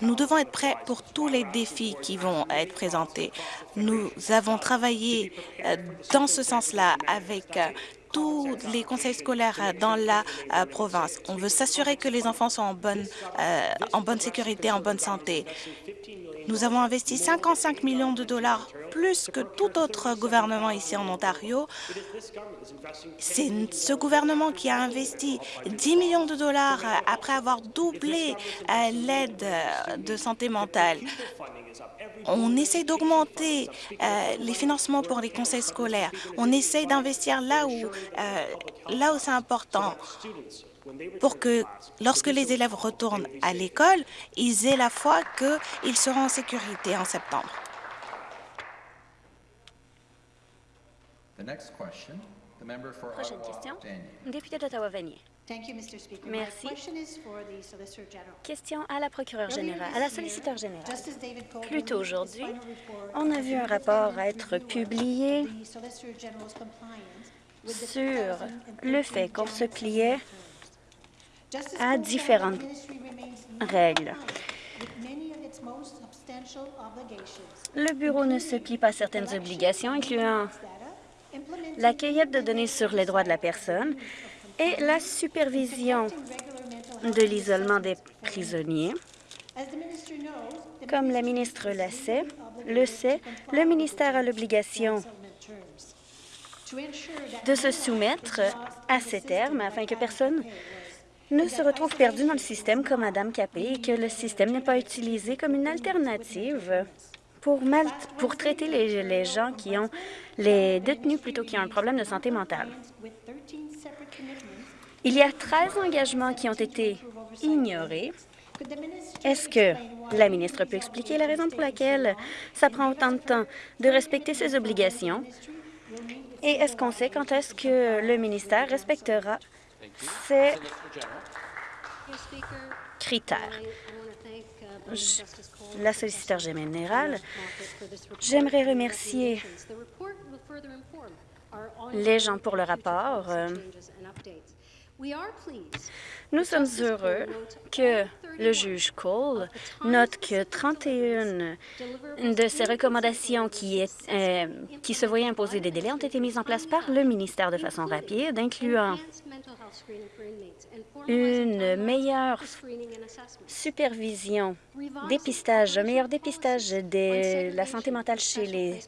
Speaker 2: Nous devons être prêts pour tous les défis qui vont être présentés. Nous avons travaillé euh, dans ce sens-là avec tous les conseils scolaires dans la euh, province. On veut s'assurer que les enfants sont en bonne, euh, en bonne sécurité, en bonne santé. Nous avons investi 55 millions de dollars, plus que tout autre gouvernement ici en Ontario. C'est ce gouvernement qui a investi 10 millions de dollars après avoir doublé euh, l'aide de santé mentale. On essaie d'augmenter euh, les financements pour les conseils scolaires. On essaie d'investir là euh, là où c'est important pour que lorsque les élèves retournent à l'école, ils aient la foi qu'ils seront en sécurité en septembre.
Speaker 4: Prochaine question, député d'Ottawa-Vanier. Merci. Question à la procureure générale, à la solliciteur générale. Plus tôt aujourd'hui, on a vu un rapport être publié sur le fait qu'on se pliait à différentes règles. Le Bureau ne se plie pas à certaines obligations, incluant la cueillette de données sur les droits de la personne et la supervision de l'isolement des prisonniers. Comme la ministre le sait, le sait, le ministère a l'obligation de se soumettre à ces termes afin que personne ne se retrouve perdu dans le système comme Madame Capé et que le système n'est pas utilisé comme une alternative pour, mal, pour traiter les, les gens qui ont les détenus plutôt qui ont un problème de santé mentale. Il y a 13 engagements qui ont été ignorés. Est-ce que la ministre peut expliquer la raison pour laquelle ça prend autant de temps de respecter ses obligations? Et est-ce qu'on sait quand est-ce que le ministère respectera ces critères? la solliciteur générale, j'aimerais remercier les gens pour le rapport. Nous sommes heureux que le juge Cole note que 31 de ces recommandations qui, euh, qui se voyaient imposer des délais ont été mises en place par le ministère de façon rapide, incluant une meilleure supervision, dépistage, un meilleur dépistage de la santé mentale chez les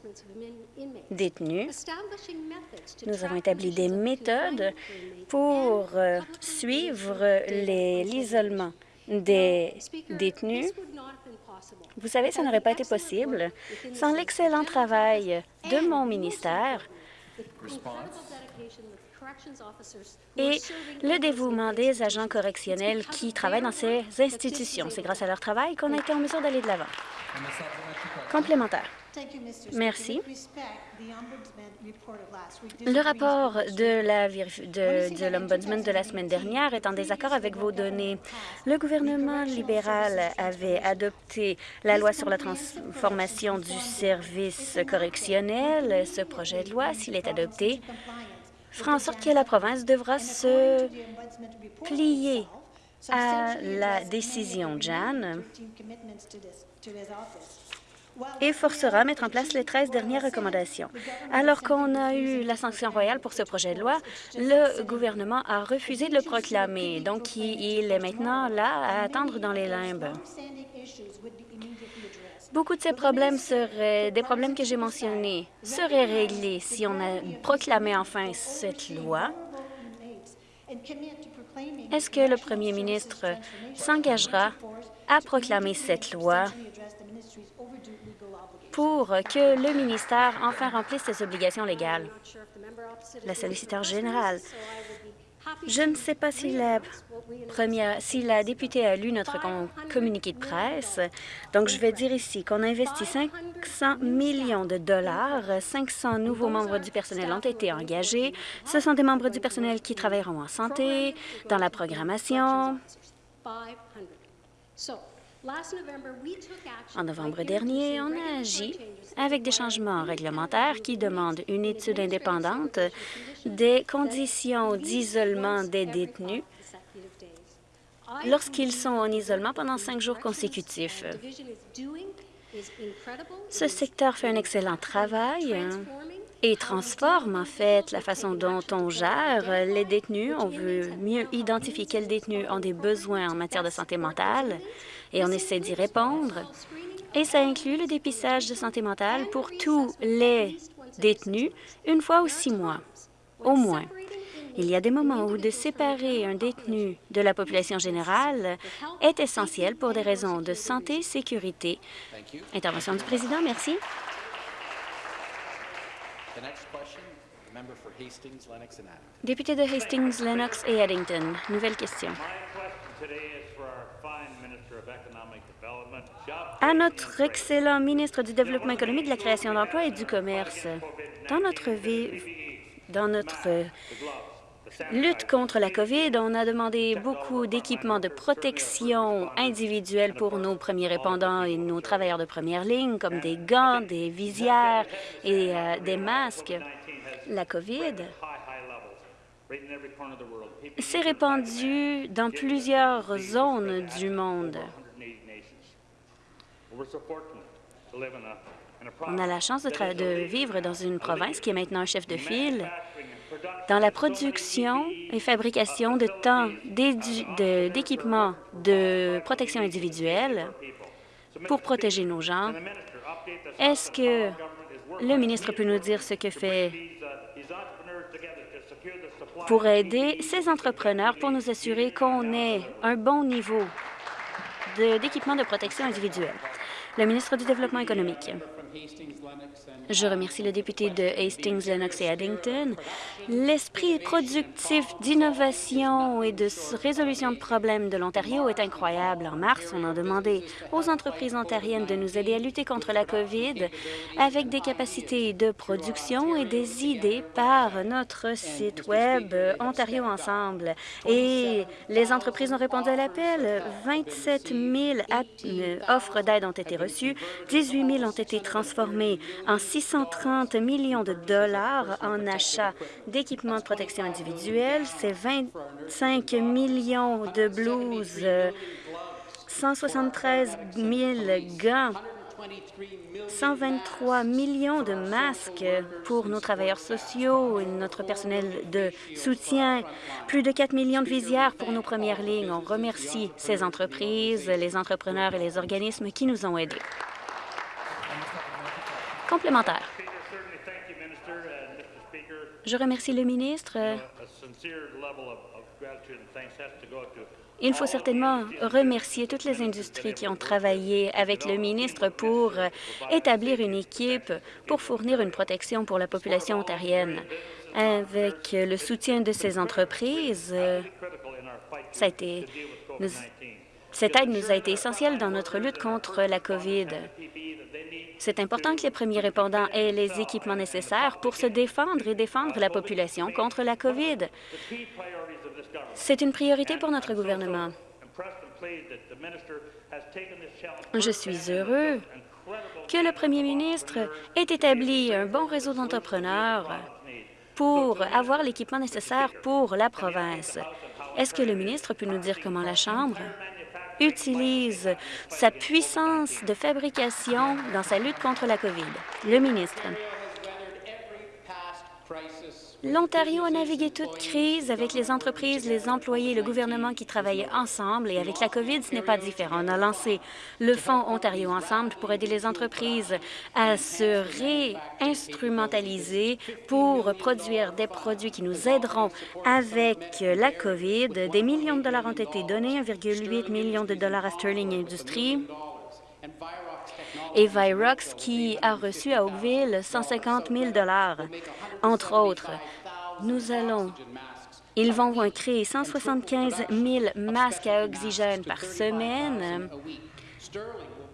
Speaker 4: détenus. Nous avons établi des méthodes pour euh, suivre l'isolement des détenus. Vous savez, ça n'aurait pas été possible sans l'excellent travail de mon ministère et le dévouement des agents correctionnels qui travaillent dans ces institutions. C'est grâce à leur travail qu'on a été en mesure d'aller de l'avant. Complémentaire. Merci. Le rapport de l'Ombudsman de, de la semaine dernière est en désaccord avec vos données. Le gouvernement libéral avait adopté la loi sur la transformation du service correctionnel. Ce projet de loi, s'il est adopté, fera en sorte que la province devra se plier à la décision Jan et forcera à mettre en place les 13 dernières recommandations. Alors qu'on a eu la sanction royale pour ce projet de loi, le gouvernement a refusé de le proclamer. Donc, il est maintenant là à attendre dans les limbes. Beaucoup de ces problèmes seraient, des problèmes que j'ai mentionnés, seraient réglés si on a proclamé enfin cette loi. Est-ce que le premier ministre s'engagera à proclamer cette loi? Pour que le ministère enfin remplisse ses obligations légales? La solliciteur générale. Je ne sais pas si la, première, si la députée a lu notre communiqué de presse. Donc, je vais dire ici qu'on a investi 500 millions de dollars. 500 nouveaux membres du personnel ont été engagés. Ce sont des membres du personnel qui travailleront en santé, dans la programmation. En novembre dernier, on a agi avec des changements réglementaires qui demandent une étude indépendante des conditions d'isolement des détenus lorsqu'ils sont en isolement pendant cinq jours consécutifs. Ce secteur fait un excellent travail et transforme en fait la façon dont on gère les détenus. On veut mieux identifier quels détenus ont des besoins en matière de santé mentale et on essaie d'y répondre. Et ça inclut le dépistage de santé mentale pour tous les détenus une fois ou six mois, au moins. Il y a des moments où de séparer un détenu de la population générale est essentiel pour des raisons de santé sécurité. Intervention du président, merci. Député de Hastings, Lennox et Addington. Nouvelle question. À notre excellent ministre du Développement économique, de la création d'emplois et du commerce, dans notre vie, dans notre lutte contre la COVID, on a demandé beaucoup d'équipements de protection individuelle pour nos premiers répondants et nos travailleurs de première ligne, comme des gants, des visières et euh, des masques. La COVID. S'est répandue dans plusieurs zones du monde. On a la chance de, de, vivre dans une province qui est maintenant un chef de file. dans la production et fabrication de temps d'équipements de, protection individuelle pour protéger nos gens. Est-ce que le ministre peut nous dire ce que fait pour aider ces entrepreneurs pour nous assurer qu'on ait un bon niveau d'équipement de protection individuelle? Le ministre du Développement économique. Je remercie le député de Hastings, Lennox et Addington. L'esprit productif d'innovation et de résolution de problèmes de l'Ontario est incroyable. En mars, on a demandé aux entreprises ontariennes de nous aider à lutter contre la COVID avec des capacités de production et des idées par notre site Web Ontario Ensemble. Et les entreprises ont répondu à l'appel. 27 000 euh, offres d'aide ont été reçues, 18 000 ont été transformées en 630 millions de dollars en achat d'équipements de protection individuelle. C'est 25 millions de blouses, 173 000 gants, 123 millions de masques pour nos travailleurs sociaux et notre personnel de soutien, plus de 4 millions de visières pour nos premières lignes. On remercie ces entreprises, les entrepreneurs et les organismes qui nous ont aidés. Complémentaire. Je remercie le ministre. Il faut certainement remercier toutes les industries qui ont travaillé avec le ministre pour établir une équipe pour fournir une protection pour la population ontarienne. Avec le soutien de ces entreprises, ça a été, cette aide nous a été essentielle dans notre lutte contre la COVID. C'est important que les premiers répondants aient les équipements nécessaires pour se défendre et défendre la population contre la COVID. C'est une priorité pour notre gouvernement. Je suis heureux que le premier ministre ait établi un bon réseau d'entrepreneurs pour avoir l'équipement nécessaire pour la province. Est-ce que le ministre peut nous dire comment la Chambre utilise sa puissance de fabrication dans sa lutte contre la COVID. Le ministre. L'Ontario a navigué toute crise avec les entreprises, les employés le gouvernement qui travaillaient ensemble et avec la COVID, ce n'est pas différent. On a lancé le Fonds Ontario Ensemble pour aider les entreprises à se réinstrumentaliser pour produire des produits qui nous aideront avec la COVID. Des millions de dollars ont été donnés, 1,8 million de dollars à Sterling Industries et Virox qui a reçu à Oakville 150 000 entre autres. Nous allons ils vont créer 175 000 masques à oxygène par semaine.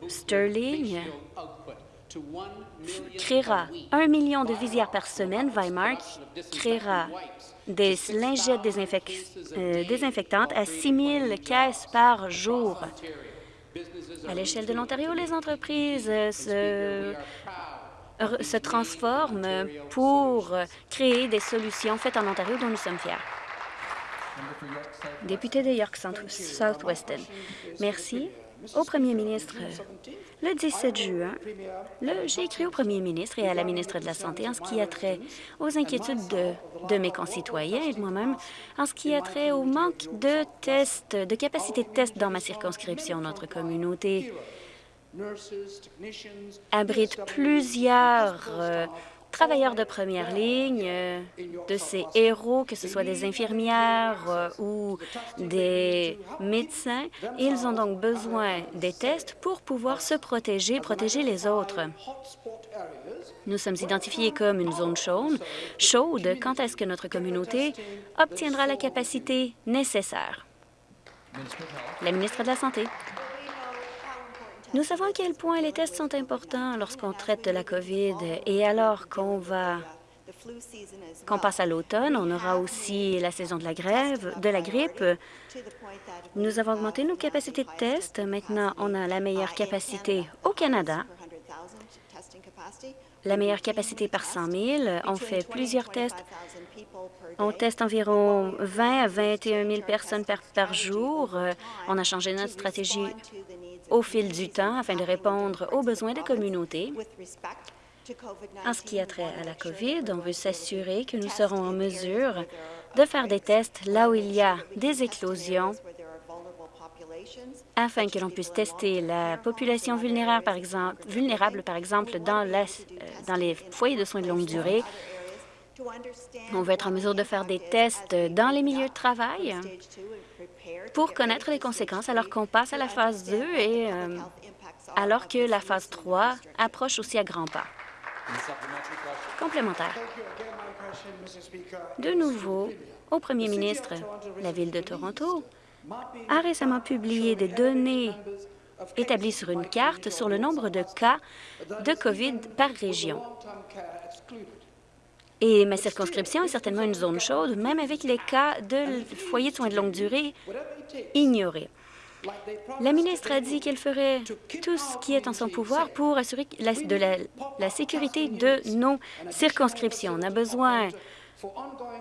Speaker 4: Sterling créera un million de visières par semaine. Weimar créera des lingettes euh, désinfectantes à 6 000 caisses par jour. À l'échelle de l'Ontario, les entreprises se, se transforment pour créer des solutions faites en Ontario dont nous sommes fiers. Député de York Southwestern, merci au premier ministre. Le 17 juin, j'ai écrit au premier ministre et à la ministre de la Santé en ce qui a trait aux inquiétudes de, mes concitoyens et de moi-même en ce qui a trait au manque de tests, de capacité de tests dans ma circonscription. Notre communauté abrite plusieurs euh, travailleurs de première ligne, euh, de ces héros, que ce soit des infirmières euh, ou des médecins. Ils ont donc besoin des tests pour pouvoir se protéger, protéger les autres. Nous sommes identifiés comme une zone chaude. chaude. Quand est-ce que notre communauté obtiendra la capacité nécessaire? La ministre de la Santé. Nous savons à quel point les tests sont importants lorsqu'on traite de la COVID et alors qu'on va qu'on passe à l'automne, on aura aussi la saison de la grève, de la grippe. Nous avons augmenté nos capacités de tests. Maintenant, on a la meilleure capacité au Canada, la meilleure capacité par 100 000. On fait plusieurs tests. On teste environ 20 à 21 000 personnes par, jour. On a changé notre stratégie au fil du temps afin de répondre aux besoins des communautés. En ce qui a trait à la COVID, on veut s'assurer que nous serons en mesure de faire des tests là où il y a des éclosions afin que l'on puisse tester la population vulnérable, par exemple, vulnérable, par exemple dans, euh, dans les foyers de soins de longue durée. On veut être en mesure de faire des tests dans les milieux de travail pour connaître les conséquences alors qu'on passe à la phase 2 et euh, alors que la phase 3 approche aussi à grands pas. Complémentaire. De nouveau, au premier ministre, la Ville de Toronto a récemment publié des données établies sur une carte sur le nombre de cas de COVID par région. Et ma circonscription est certainement une zone chaude, même avec les cas de foyers de soins de longue durée ignorés. La ministre a dit qu'elle ferait tout ce qui est en son pouvoir pour assurer la, sécurité de nos circonscriptions. On a besoin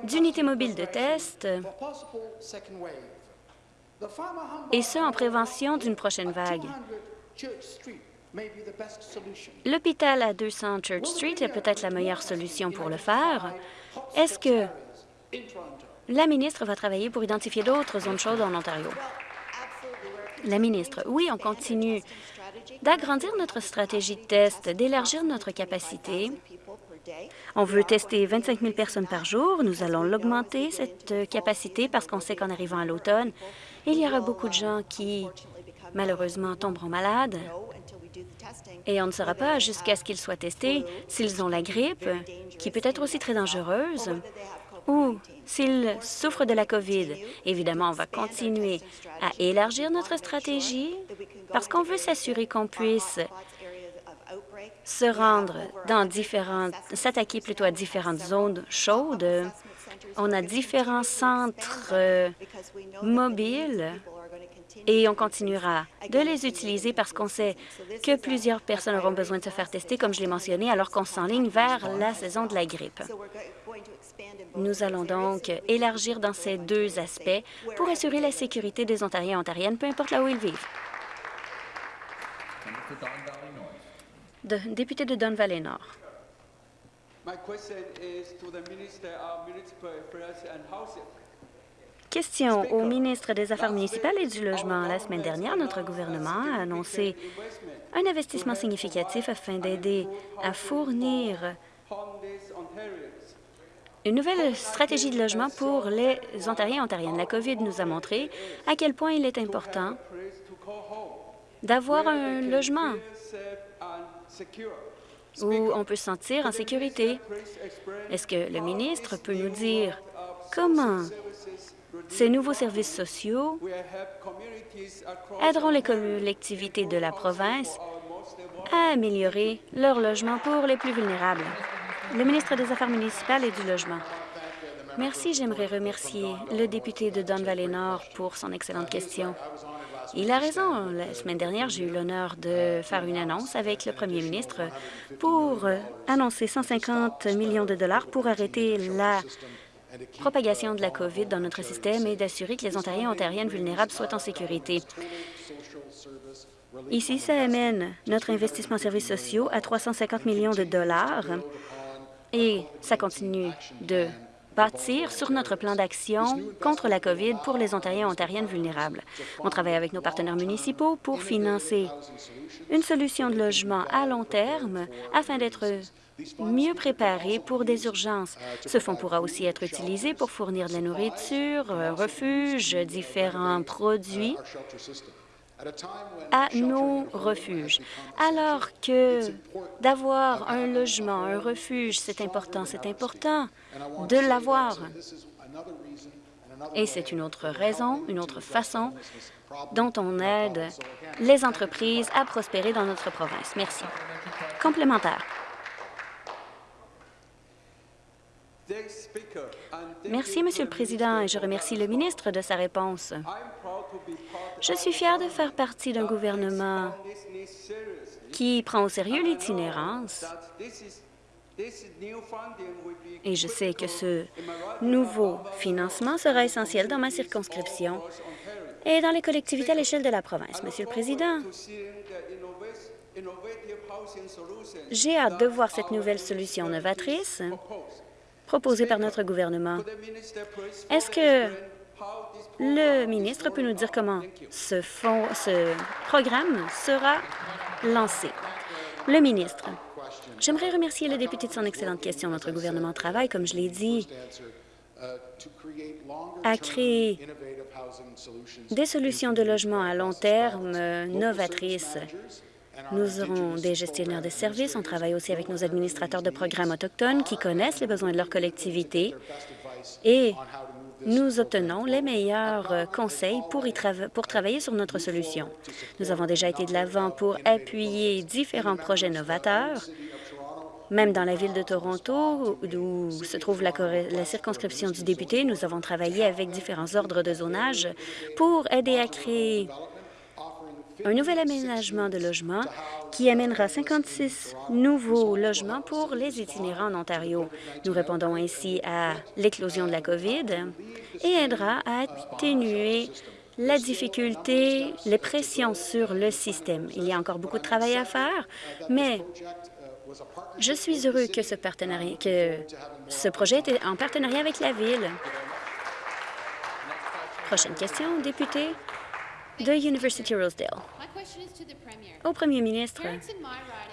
Speaker 4: d'unités mobiles de test et ce, en prévention d'une prochaine vague. L'hôpital à 200 Church Street est peut-être la meilleure solution pour le faire. Est-ce que la ministre va travailler pour identifier d'autres zones chaudes en Ontario? La ministre, oui, on continue d'agrandir notre stratégie de test, d'élargir notre capacité. On veut tester 25 000 personnes par jour. Nous allons l'augmenter, cette capacité, parce qu'on sait qu'en arrivant à l'automne, il y aura beaucoup de gens qui, malheureusement, tomberont malades et on ne saura pas jusqu'à ce qu'ils soient testés s'ils ont la grippe, qui peut être aussi très dangereuse, ou s'ils souffrent de la COVID. Évidemment, on va continuer à élargir notre stratégie parce qu'on veut s'assurer qu'on puisse se rendre dans différentes, s'attaquer plutôt à différentes zones chaudes. On a différents centres euh, mobiles et on continuera de les utiliser parce qu'on sait que plusieurs personnes auront besoin de se faire tester, comme je l'ai mentionné, alors qu'on s'enligne vers la saison de la grippe. Nous allons donc élargir dans ces deux aspects pour assurer la sécurité des Ontariens et Ontariennes, peu importe là où ils vivent. Député de Don Valley Nord. Question au ministre des Affaires municipales et du Logement. La semaine dernière, notre gouvernement a annoncé un investissement significatif afin d'aider à fournir une nouvelle stratégie de logement pour les Ontariens et Ontariennes. La COVID nous a montré à quel point il est important d'avoir un logement où on peut se sentir en sécurité. Est-ce que le ministre peut nous dire comment ces nouveaux services sociaux aideront les collectivités de la province à améliorer leur logement pour les plus vulnérables? Le ministre des Affaires municipales et du Logement. Merci. J'aimerais remercier le député de Don Valley Nord pour son excellente question. Il a raison. La semaine dernière, j'ai eu l'honneur de faire une annonce avec le premier ministre pour annoncer 150 millions de dollars pour arrêter la propagation de la COVID dans notre système et d'assurer que les Ontariens et Ontariennes vulnérables soient en sécurité. Ici, ça amène notre investissement en services sociaux à 350 millions de dollars et ça continue de bâtir sur notre plan d'action contre la COVID pour les Ontariens et Ontariennes vulnérables. On travaille avec nos partenaires municipaux pour financer une solution de logement à long terme afin d'être mieux préparés pour des urgences. Ce fonds pourra aussi être utilisé pour fournir de la nourriture, refuges, différents produits à nos refuges. Alors que d'avoir un logement, un refuge, c'est important, c'est important de l'avoir. Et c'est une autre raison, une autre façon dont on aide les entreprises à prospérer dans notre province. Merci. Complémentaire. Merci, Monsieur le Président, et je remercie le ministre de sa réponse. Je suis fier de faire partie d'un gouvernement qui prend au sérieux l'itinérance et je sais que ce nouveau financement sera essentiel dans ma circonscription et dans les collectivités à l'échelle de la province. Monsieur le Président, j'ai hâte de voir cette nouvelle solution novatrice proposée par notre gouvernement. Est-ce que le ministre peut nous dire comment ce, ce programme sera lancé? Le ministre. J'aimerais remercier le député de son excellente question. Notre gouvernement travaille, comme je l'ai dit, à créer des solutions de logement à long terme novatrices. Nous aurons des gestionnaires de services. On travaille aussi avec nos administrateurs de programmes autochtones qui connaissent les besoins de leur collectivité et nous obtenons les meilleurs conseils pour, travailler sur notre solution. Nous avons déjà été de l'avant pour appuyer différents projets novateurs même dans la ville de Toronto, où se trouve la, circonscription du député, nous avons travaillé avec différents ordres de zonage pour aider à créer un nouvel aménagement de logement qui amènera 56 nouveaux logements pour les itinérants en Ontario. Nous répondons ainsi à l'éclosion de la COVID et aidera à atténuer la difficulté, les pressions sur le système. Il y a encore beaucoup de travail à faire, mais je suis heureux que ce, partenariat, ce projet était en partenariat avec la Ville. Prochaine question, député de University Rosedale. Au premier ministre,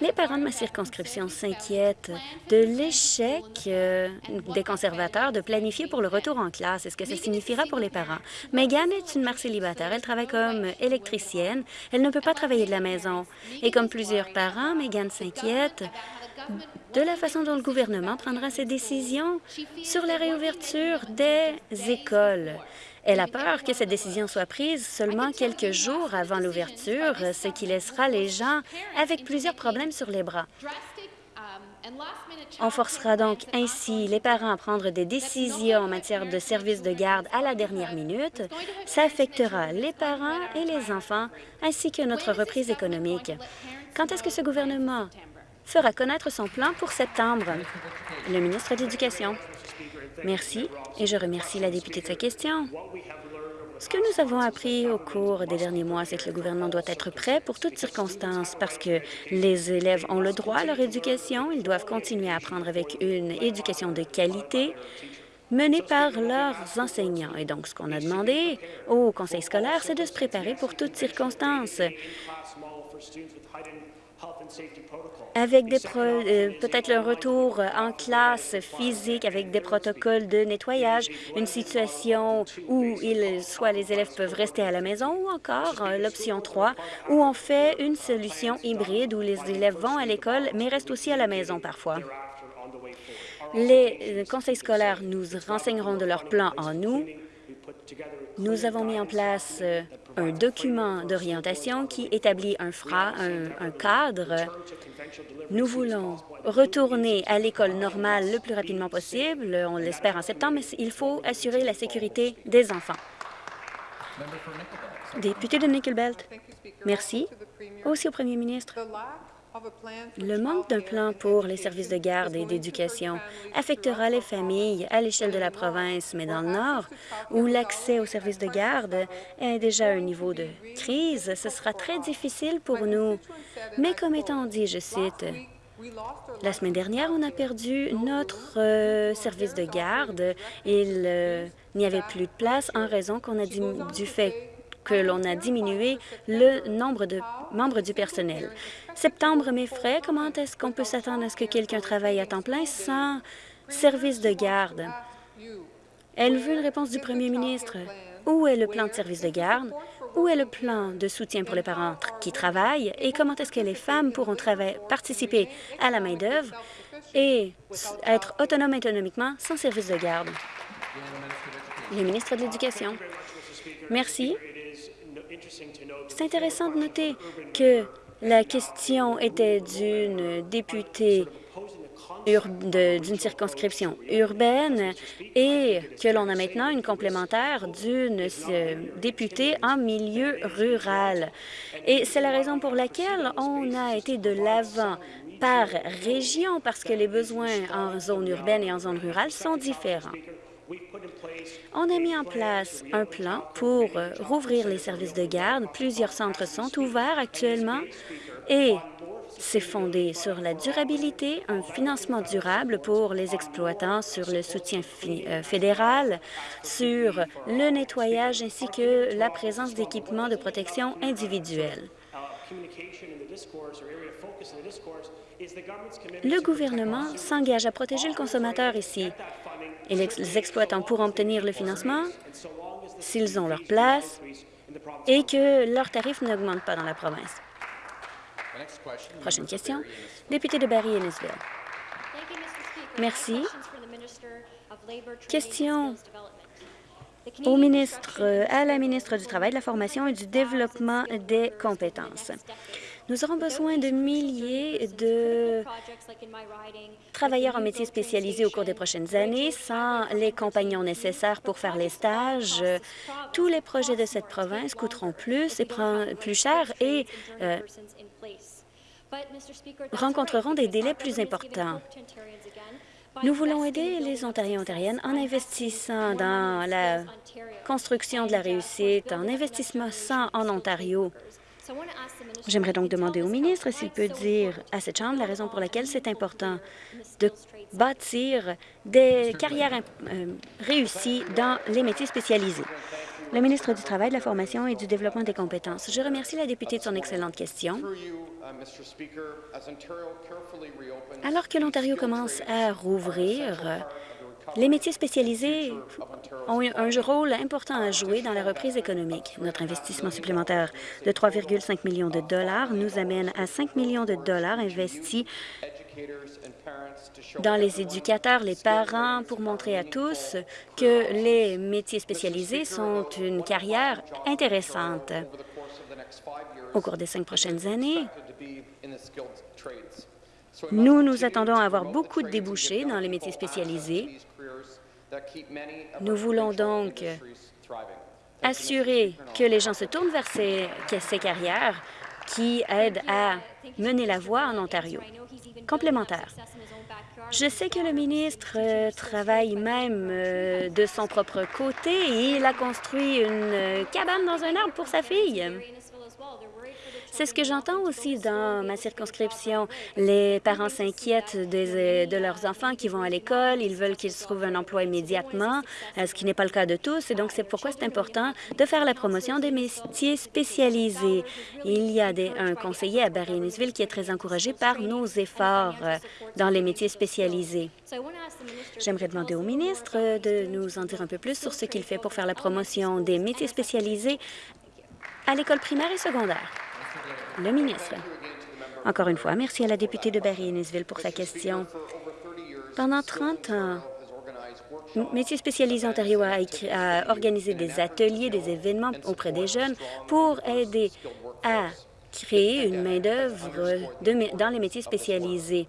Speaker 4: les parents de ma circonscription s'inquiètent de l'échec euh, des conservateurs de planifier pour le retour en classe. Est-ce que ça signifiera pour les parents? Megan est une mère célibataire. Elle travaille comme électricienne. Elle ne peut pas travailler de la maison. Et comme plusieurs parents, Megan s'inquiète de la façon dont le gouvernement prendra ses décisions sur la réouverture des écoles. Elle a peur que cette décision soit prise seulement quelques jours avant l'ouverture, ce qui laissera les gens avec plusieurs problèmes sur les bras. On forcera donc ainsi les parents à prendre des décisions en matière de services de garde à la dernière minute. Ça affectera les parents et les enfants, ainsi que notre reprise économique. Quand est-ce que ce gouvernement fera connaître son plan pour septembre? Le ministre de l'Éducation. Merci, et je remercie la députée de sa question. Ce que nous avons appris au cours des derniers mois, c'est que le gouvernement doit être prêt pour toutes circonstances parce que les élèves ont le droit à leur éducation. Ils doivent continuer à apprendre avec une éducation de qualité menée par leurs enseignants. Et donc, ce qu'on a demandé au conseil scolaire, c'est de se préparer pour toutes circonstances avec euh, peut-être le retour en classe physique avec des protocoles de nettoyage, une situation où soit les élèves peuvent rester à la maison ou encore euh, l'option 3 où on fait une solution hybride où les élèves vont à l'école mais restent aussi à la maison parfois. Les euh, conseils scolaires nous renseigneront de leur plan en nous nous avons mis en place un document d'orientation qui établit un, fra, un, cadre. Nous voulons retourner à l'école normale le plus rapidement possible. On l'espère en septembre, mais il faut assurer la sécurité des enfants. Député de Nickelbelt, merci. Aussi au premier ministre. Le manque d'un plan pour les services de garde et d'éducation affectera les familles à l'échelle de la province, mais dans le Nord, où l'accès aux services de garde est déjà à un niveau de crise, ce sera très difficile pour nous. Mais comme étant dit, je cite, la semaine dernière, on a perdu notre euh, service de garde. Il euh, n'y avait plus de place en raison qu'on a du fait que l'on a diminué le nombre de membres du personnel. Septembre, mes frais, comment est-ce qu'on peut s'attendre à ce que quelqu'un travaille à temps plein sans service de garde? Elle veut une réponse du premier ministre. Où est le plan de service de garde? Où est le plan de soutien pour les parents qui travaillent? Et comment est-ce que les femmes pourront participer à la main-d'œuvre et être autonomes économiquement sans service de garde? Le ministre de l'Éducation. Merci. C'est intéressant de noter que la question était d'une députée d'une circonscription urbaine et que l'on a maintenant une complémentaire d'une euh, députée en milieu rural. Et c'est la raison pour laquelle on a été de l'avant par région, parce que les besoins en zone urbaine et en zone rurale sont différents. On a mis en place un plan pour euh, rouvrir les services de garde. Plusieurs centres sont ouverts actuellement et c'est fondé sur la durabilité, un financement durable pour les exploitants, sur le soutien euh, fédéral, sur le nettoyage ainsi que la présence d'équipements de protection individuelle. Le gouvernement s'engage à protéger le consommateur ici et les exploitants pourront obtenir le financement s'ils ont leur place et que leurs tarifs n'augmentent pas dans la province. Prochaine question. Député de Barry Innisville. Merci. Question au ministre, à la ministre du Travail, de la Formation et du Développement des compétences. Nous aurons besoin de milliers de travailleurs en métiers spécialisés au cours des prochaines années. Sans les compagnons nécessaires pour faire les stages, tous les projets de cette province coûteront plus et plus cher et euh, rencontreront des délais plus importants. Nous voulons aider les Ontariens et Ontariennes en investissant dans la construction de la réussite, en investissant en Ontario. J'aimerais donc demander au ministre s'il peut dire à cette Chambre la raison pour laquelle c'est important de bâtir des carrières euh, réussies dans les métiers spécialisés. Le ministre du Travail, de la Formation et du Développement des compétences. Je remercie la députée de son excellente question. Alors que l'Ontario commence à rouvrir, les métiers spécialisés ont un rôle important à jouer dans la reprise économique. Notre investissement supplémentaire de 3,5 millions de dollars nous amène à 5 millions de dollars investis dans les éducateurs, les parents, pour montrer à tous que les métiers spécialisés sont une carrière intéressante. Au cours des cinq prochaines années, nous nous attendons à avoir beaucoup de débouchés dans les métiers spécialisés. Nous voulons donc assurer que les gens se tournent vers ces, ces carrières qui aident à mener la voie en Ontario. Complémentaire. Je sais que le ministre euh, travaille même euh, de son propre côté et il a construit une euh, cabane dans un arbre pour sa fille. C'est ce que j'entends aussi dans ma circonscription. Les parents s'inquiètent des- de leurs enfants qui vont à l'école, ils veulent qu'ils trouvent un emploi immédiatement, euh, ce qui n'est pas le cas de tous. Et donc, c'est pourquoi c'est important de faire la promotion des métiers spécialisés. Il y a des- un conseiller à Barry-Innisville qui est très encouragé par nos efforts euh, dans les métiers spécialisés. J'aimerais demander au ministre euh, de nous en dire un peu plus sur ce qu'il fait pour faire la promotion des métiers spécialisés à l'école primaire et secondaire. Le ministre. Encore une fois, merci à la députée de Barry-Innisville pour sa question. Pendant 30 ans, Métiers spécialisés Ontario a, organisé des ateliers, des événements auprès des jeunes pour aider à créer une main-d'œuvre dans les métiers spécialisés.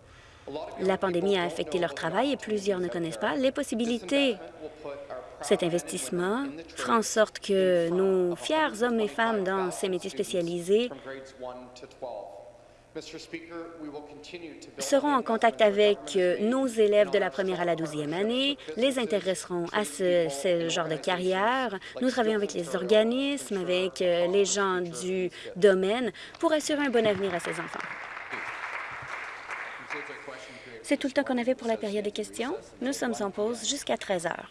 Speaker 4: La pandémie a affecté leur travail et plusieurs ne connaissent pas les possibilités. Cet investissement fera en sorte que nos fiers hommes et femmes dans ces métiers spécialisés seront en contact avec euh, nos élèves de la première à la douzième année, les intéresseront à ce, genre de carrière. Nous travaillons avec les organismes, avec euh, les gens du domaine pour assurer un bon avenir à ces enfants. C'est tout le temps qu'on avait pour la période des questions. Nous sommes en pause jusqu'à 13 heures.